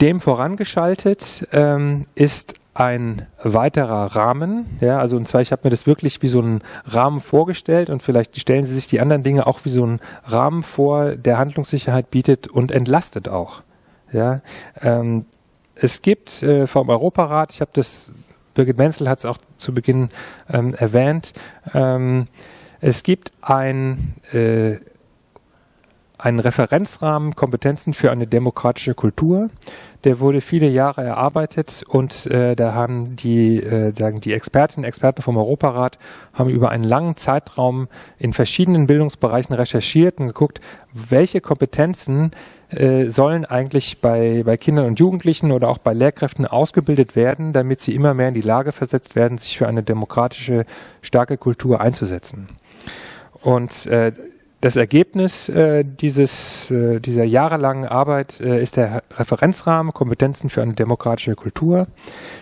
Dem vorangeschaltet ähm, ist ein weiterer Rahmen. Ja, also und zwar, ich habe mir das wirklich wie so einen Rahmen vorgestellt und vielleicht stellen Sie sich die anderen Dinge auch wie so einen Rahmen vor, der Handlungssicherheit bietet und entlastet auch. Ja, ähm, es gibt äh, vom Europarat, ich habe das, Birgit Menzel hat es auch zu Beginn ähm, erwähnt, ähm, es gibt ein äh, einen Referenzrahmen Kompetenzen für eine demokratische Kultur. Der wurde viele Jahre erarbeitet und äh, da haben die, äh, sagen die Expertinnen Experten vom Europarat haben über einen langen Zeitraum in verschiedenen Bildungsbereichen recherchiert und geguckt, welche Kompetenzen äh, sollen eigentlich bei, bei Kindern und Jugendlichen oder auch bei Lehrkräften ausgebildet werden, damit sie immer mehr in die Lage versetzt werden, sich für eine demokratische, starke Kultur einzusetzen. Und äh, das Ergebnis äh, dieses, äh, dieser jahrelangen Arbeit äh, ist der Referenzrahmen Kompetenzen für eine demokratische Kultur.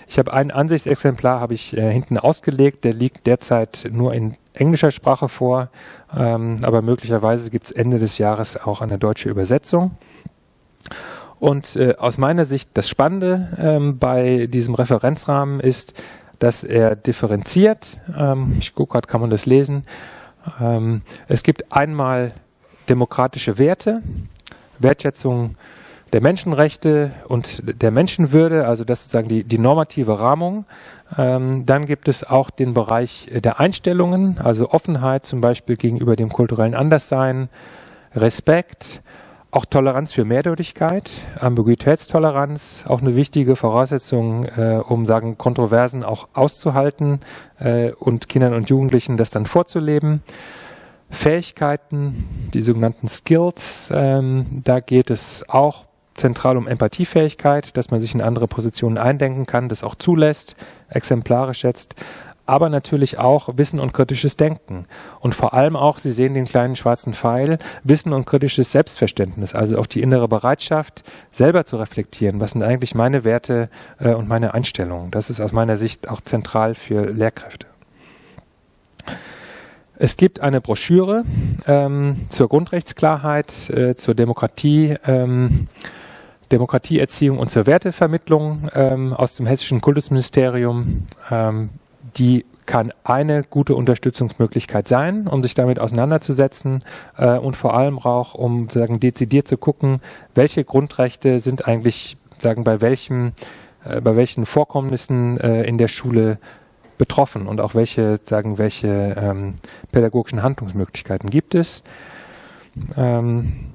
Ich habe ein Ansichtsexemplar habe ich äh, hinten ausgelegt, der liegt derzeit nur in englischer Sprache vor, ähm, aber möglicherweise gibt es Ende des Jahres auch eine deutsche Übersetzung. Und äh, aus meiner Sicht das Spannende ähm, bei diesem Referenzrahmen ist, dass er differenziert, ähm, ich gucke gerade, kann man das lesen, ähm, es gibt einmal demokratische Werte, Wertschätzung der Menschenrechte und der Menschenwürde, also das sozusagen die, die normative Rahmung. Ähm, dann gibt es auch den Bereich der Einstellungen, also Offenheit zum Beispiel gegenüber dem kulturellen Anderssein, Respekt, auch Toleranz für Mehrdeutigkeit, Ambiguitätstoleranz, auch eine wichtige Voraussetzung, äh, um sagen Kontroversen auch auszuhalten äh, und Kindern und Jugendlichen das dann vorzuleben. Fähigkeiten, die sogenannten Skills, ähm, da geht es auch zentral um Empathiefähigkeit, dass man sich in andere Positionen eindenken kann, das auch zulässt, exemplarisch schätzt, aber natürlich auch Wissen und kritisches Denken. Und vor allem auch, Sie sehen den kleinen schwarzen Pfeil, Wissen und kritisches Selbstverständnis, also auch die innere Bereitschaft, selber zu reflektieren, was sind eigentlich meine Werte äh, und meine Einstellungen. Das ist aus meiner Sicht auch zentral für Lehrkräfte. Es gibt eine Broschüre ähm, zur Grundrechtsklarheit, äh, zur Demokratie. Ähm, Demokratieerziehung und zur Wertevermittlung ähm, aus dem Hessischen Kultusministerium. Ähm, die kann eine gute Unterstützungsmöglichkeit sein, um sich damit auseinanderzusetzen äh, und vor allem auch, um sagen, dezidiert zu gucken, welche Grundrechte sind eigentlich, sagen, bei welchem, äh, bei welchen Vorkommnissen äh, in der Schule betroffen und auch welche, sagen, welche ähm, pädagogischen Handlungsmöglichkeiten gibt es. Ähm,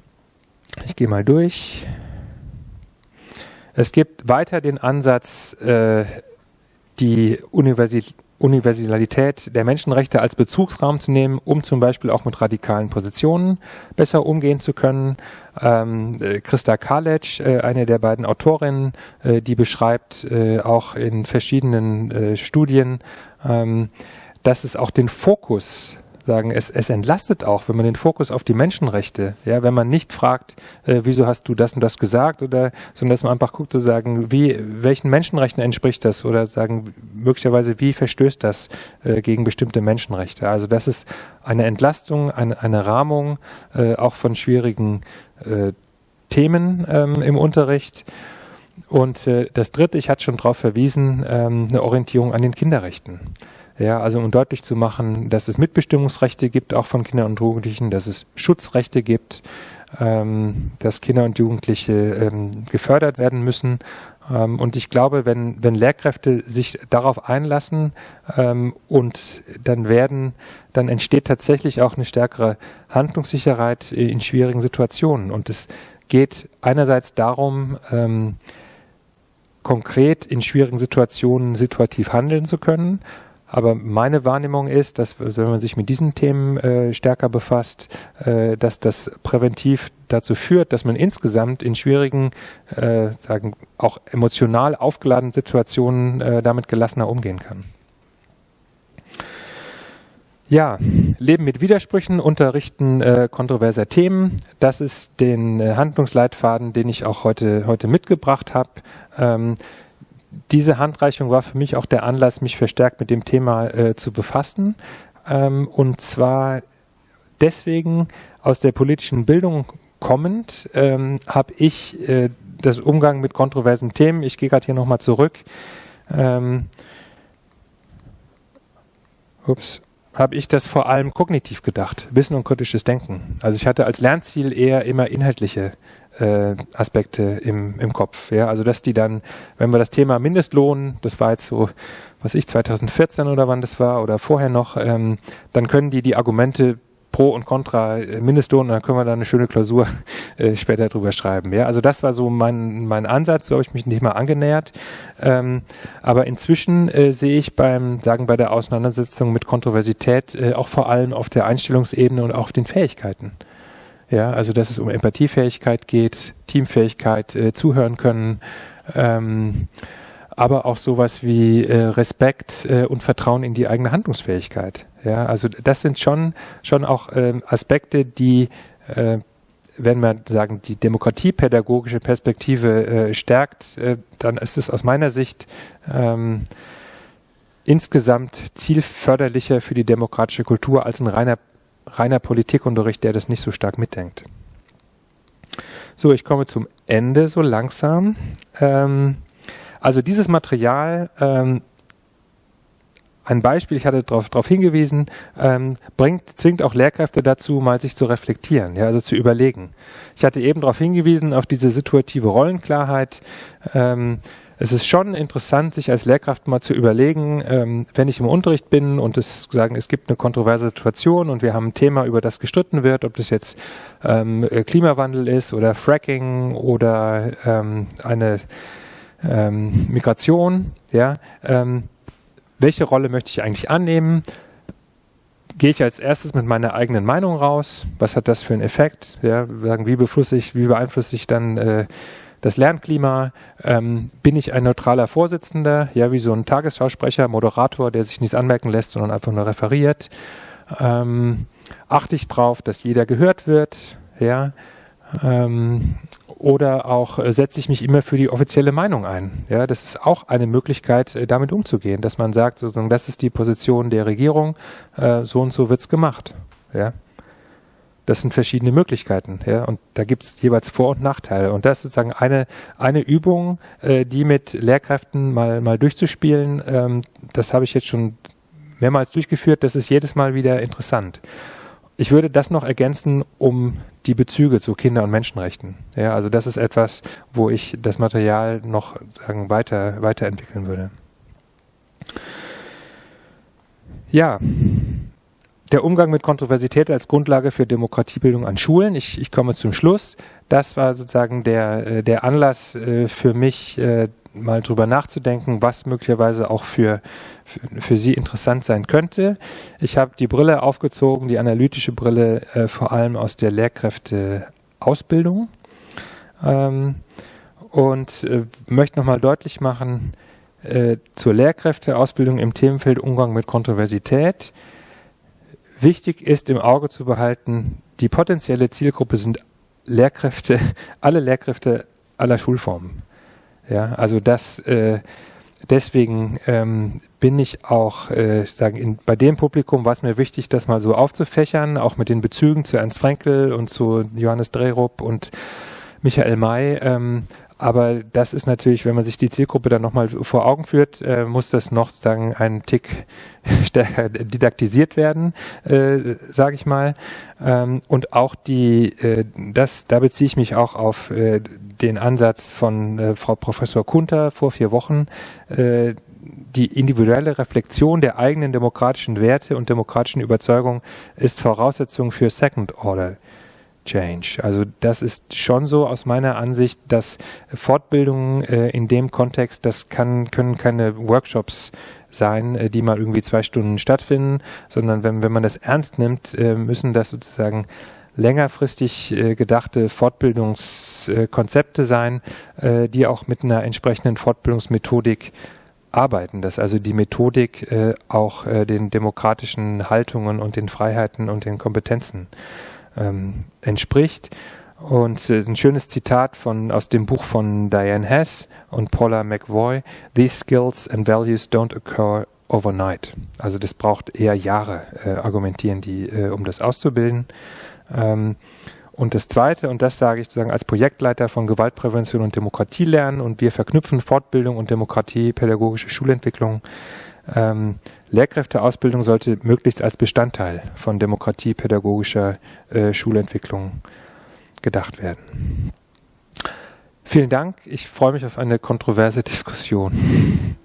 ich gehe mal durch. Es gibt weiter den Ansatz, äh, die Universität Universalität der Menschenrechte als Bezugsraum zu nehmen, um zum Beispiel auch mit radikalen Positionen besser umgehen zu können. Ähm, äh, Christa Kalec, äh, eine der beiden Autorinnen, äh, die beschreibt äh, auch in verschiedenen äh, Studien, ähm, dass es auch den Fokus sagen, es, es entlastet auch, wenn man den Fokus auf die Menschenrechte, ja, wenn man nicht fragt, äh, wieso hast du das und das gesagt oder, sondern dass man einfach guckt zu sagen, wie, welchen Menschenrechten entspricht das oder sagen, möglicherweise, wie verstößt das äh, gegen bestimmte Menschenrechte. Also das ist eine Entlastung, eine, eine Rahmung äh, auch von schwierigen äh, Themen ähm, im Unterricht. und äh, das Dritte, ich hatte schon darauf verwiesen, ähm, eine Orientierung an den Kinderrechten. Ja, also um deutlich zu machen, dass es Mitbestimmungsrechte gibt, auch von Kindern und Jugendlichen, dass es Schutzrechte gibt, ähm, dass Kinder und Jugendliche ähm, gefördert werden müssen. Ähm, und ich glaube, wenn, wenn Lehrkräfte sich darauf einlassen ähm, und dann werden, dann entsteht tatsächlich auch eine stärkere Handlungssicherheit in schwierigen Situationen. Und es geht einerseits darum, ähm, konkret in schwierigen Situationen situativ handeln zu können. Aber meine Wahrnehmung ist, dass wenn man sich mit diesen Themen äh, stärker befasst, äh, dass das präventiv dazu führt, dass man insgesamt in schwierigen, äh, sagen auch emotional aufgeladenen Situationen äh, damit gelassener umgehen kann. Ja, Leben mit Widersprüchen, Unterrichten äh, kontroverser Themen. Das ist den äh, Handlungsleitfaden, den ich auch heute, heute mitgebracht habe. Ähm, diese Handreichung war für mich auch der Anlass, mich verstärkt mit dem Thema äh, zu befassen. Ähm, und zwar deswegen aus der politischen Bildung kommend ähm, habe ich äh, das Umgang mit kontroversen Themen, ich gehe gerade hier nochmal zurück, ähm, ups, habe ich das vor allem kognitiv gedacht, Wissen und kritisches Denken. Also ich hatte als Lernziel eher immer inhaltliche äh, Aspekte im, im Kopf. Ja? Also dass die dann, wenn wir das Thema Mindestlohn, das war jetzt so, was ich, 2014 oder wann das war oder vorher noch, ähm, dann können die die Argumente Pro und Contra äh, Mindestlohn, dann können wir da eine schöne Klausur äh, später drüber schreiben. Ja, also das war so mein, mein Ansatz, so habe ich mich nicht mal angenähert. Ähm, aber inzwischen äh, sehe ich beim, sagen bei der Auseinandersetzung mit Kontroversität äh, auch vor allem auf der Einstellungsebene und auch auf den Fähigkeiten. Ja, also dass es um Empathiefähigkeit geht, Teamfähigkeit, äh, zuhören können, ähm, aber auch sowas wie äh, Respekt äh, und Vertrauen in die eigene Handlungsfähigkeit. Ja, also das sind schon, schon auch ähm, Aspekte, die, äh, wenn man sagen, die demokratiepädagogische Perspektive äh, stärkt, äh, dann ist es aus meiner Sicht ähm, insgesamt zielförderlicher für die demokratische Kultur als ein reiner, reiner Politikunterricht, der das nicht so stark mitdenkt. So, ich komme zum Ende so langsam. Ähm, also dieses Material ähm, ein Beispiel, ich hatte darauf hingewiesen, ähm, bringt, zwingt auch Lehrkräfte dazu, mal sich zu reflektieren, ja, also zu überlegen. Ich hatte eben darauf hingewiesen, auf diese situative Rollenklarheit. Ähm, es ist schon interessant, sich als Lehrkraft mal zu überlegen, ähm, wenn ich im Unterricht bin und es sagen, es gibt eine kontroverse Situation und wir haben ein Thema, über das gestritten wird, ob das jetzt ähm, Klimawandel ist oder Fracking oder ähm, eine Migration, ja, welche Rolle möchte ich eigentlich annehmen? Gehe ich als erstes mit meiner eigenen Meinung raus? Was hat das für einen Effekt? Ja, wie beeinflusse ich, wie beeinflusse ich dann äh, das Lernklima? Ähm, bin ich ein neutraler Vorsitzender? Ja, wie so ein Tagesschausprecher, Moderator, der sich nichts anmerken lässt, sondern einfach nur referiert? Ähm, achte ich darauf, dass jeder gehört wird? Ja, ähm, oder auch äh, setze ich mich immer für die offizielle Meinung ein. Ja, das ist auch eine Möglichkeit, äh, damit umzugehen, dass man sagt, sozusagen, das ist die Position der Regierung, äh, so und so wird's gemacht. Ja. Das sind verschiedene Möglichkeiten, ja, und da gibt es jeweils Vor- und Nachteile. Und das ist sozusagen eine, eine Übung, äh, die mit Lehrkräften mal, mal durchzuspielen. Ähm, das habe ich jetzt schon mehrmals durchgeführt. Das ist jedes Mal wieder interessant. Ich würde das noch ergänzen um die Bezüge zu Kinder- und Menschenrechten. Ja, also das ist etwas, wo ich das Material noch sagen, weiter, weiterentwickeln würde. Ja, der Umgang mit Kontroversität als Grundlage für Demokratiebildung an Schulen. Ich, ich komme zum Schluss. Das war sozusagen der, äh, der Anlass äh, für mich, äh, mal drüber nachzudenken, was möglicherweise auch für, für, für Sie interessant sein könnte. Ich habe die Brille aufgezogen, die analytische Brille, vor allem aus der Lehrkräfteausbildung ähm, und möchte nochmal deutlich machen, zur Lehrkräfteausbildung im Themenfeld Umgang mit Kontroversität. Wichtig ist im Auge zu behalten, die potenzielle Zielgruppe sind Lehrkräfte, (laughs) alle Lehrkräfte aller Schulformen. Ja, also das äh, deswegen ähm, bin ich auch äh, sagen in, bei dem Publikum war es mir wichtig, das mal so aufzufächern, auch mit den Bezügen zu Ernst Frenkel und zu Johannes Drerup und Michael May. Ähm, aber das ist natürlich, wenn man sich die Zielgruppe dann nochmal vor Augen führt, äh, muss das noch sagen einen Tick (laughs) stärker didaktisiert werden, äh, sage ich mal. Ähm, und auch die, äh, das, da beziehe ich mich auch auf äh, den Ansatz von äh, Frau Professor Kunter vor vier Wochen, äh, die individuelle Reflexion der eigenen demokratischen Werte und demokratischen Überzeugungen ist Voraussetzung für Second Order Change. Also das ist schon so aus meiner Ansicht, dass Fortbildungen äh, in dem Kontext, das kann, können keine Workshops sein, äh, die mal irgendwie zwei Stunden stattfinden, sondern wenn, wenn man das ernst nimmt, äh, müssen das sozusagen längerfristig äh, gedachte Fortbildungskonzepte sein, äh, die auch mit einer entsprechenden Fortbildungsmethodik arbeiten, dass also die Methodik äh, auch äh, den demokratischen Haltungen und den Freiheiten und den Kompetenzen ähm, entspricht. Und ist ein schönes Zitat von, aus dem Buch von Diane Hess und Paula McVoy. These skills and values don't occur overnight. Also das braucht eher Jahre, äh, argumentieren die, äh, um das auszubilden. Ähm, und das Zweite, und das sage ich sozusagen als Projektleiter von Gewaltprävention und Demokratie lernen, und wir verknüpfen Fortbildung und Demokratie, pädagogische Schulentwicklung. Ähm, Lehrkräfteausbildung sollte möglichst als Bestandteil von Demokratie, pädagogischer äh, Schulentwicklung gedacht werden. Vielen Dank. Ich freue mich auf eine kontroverse Diskussion.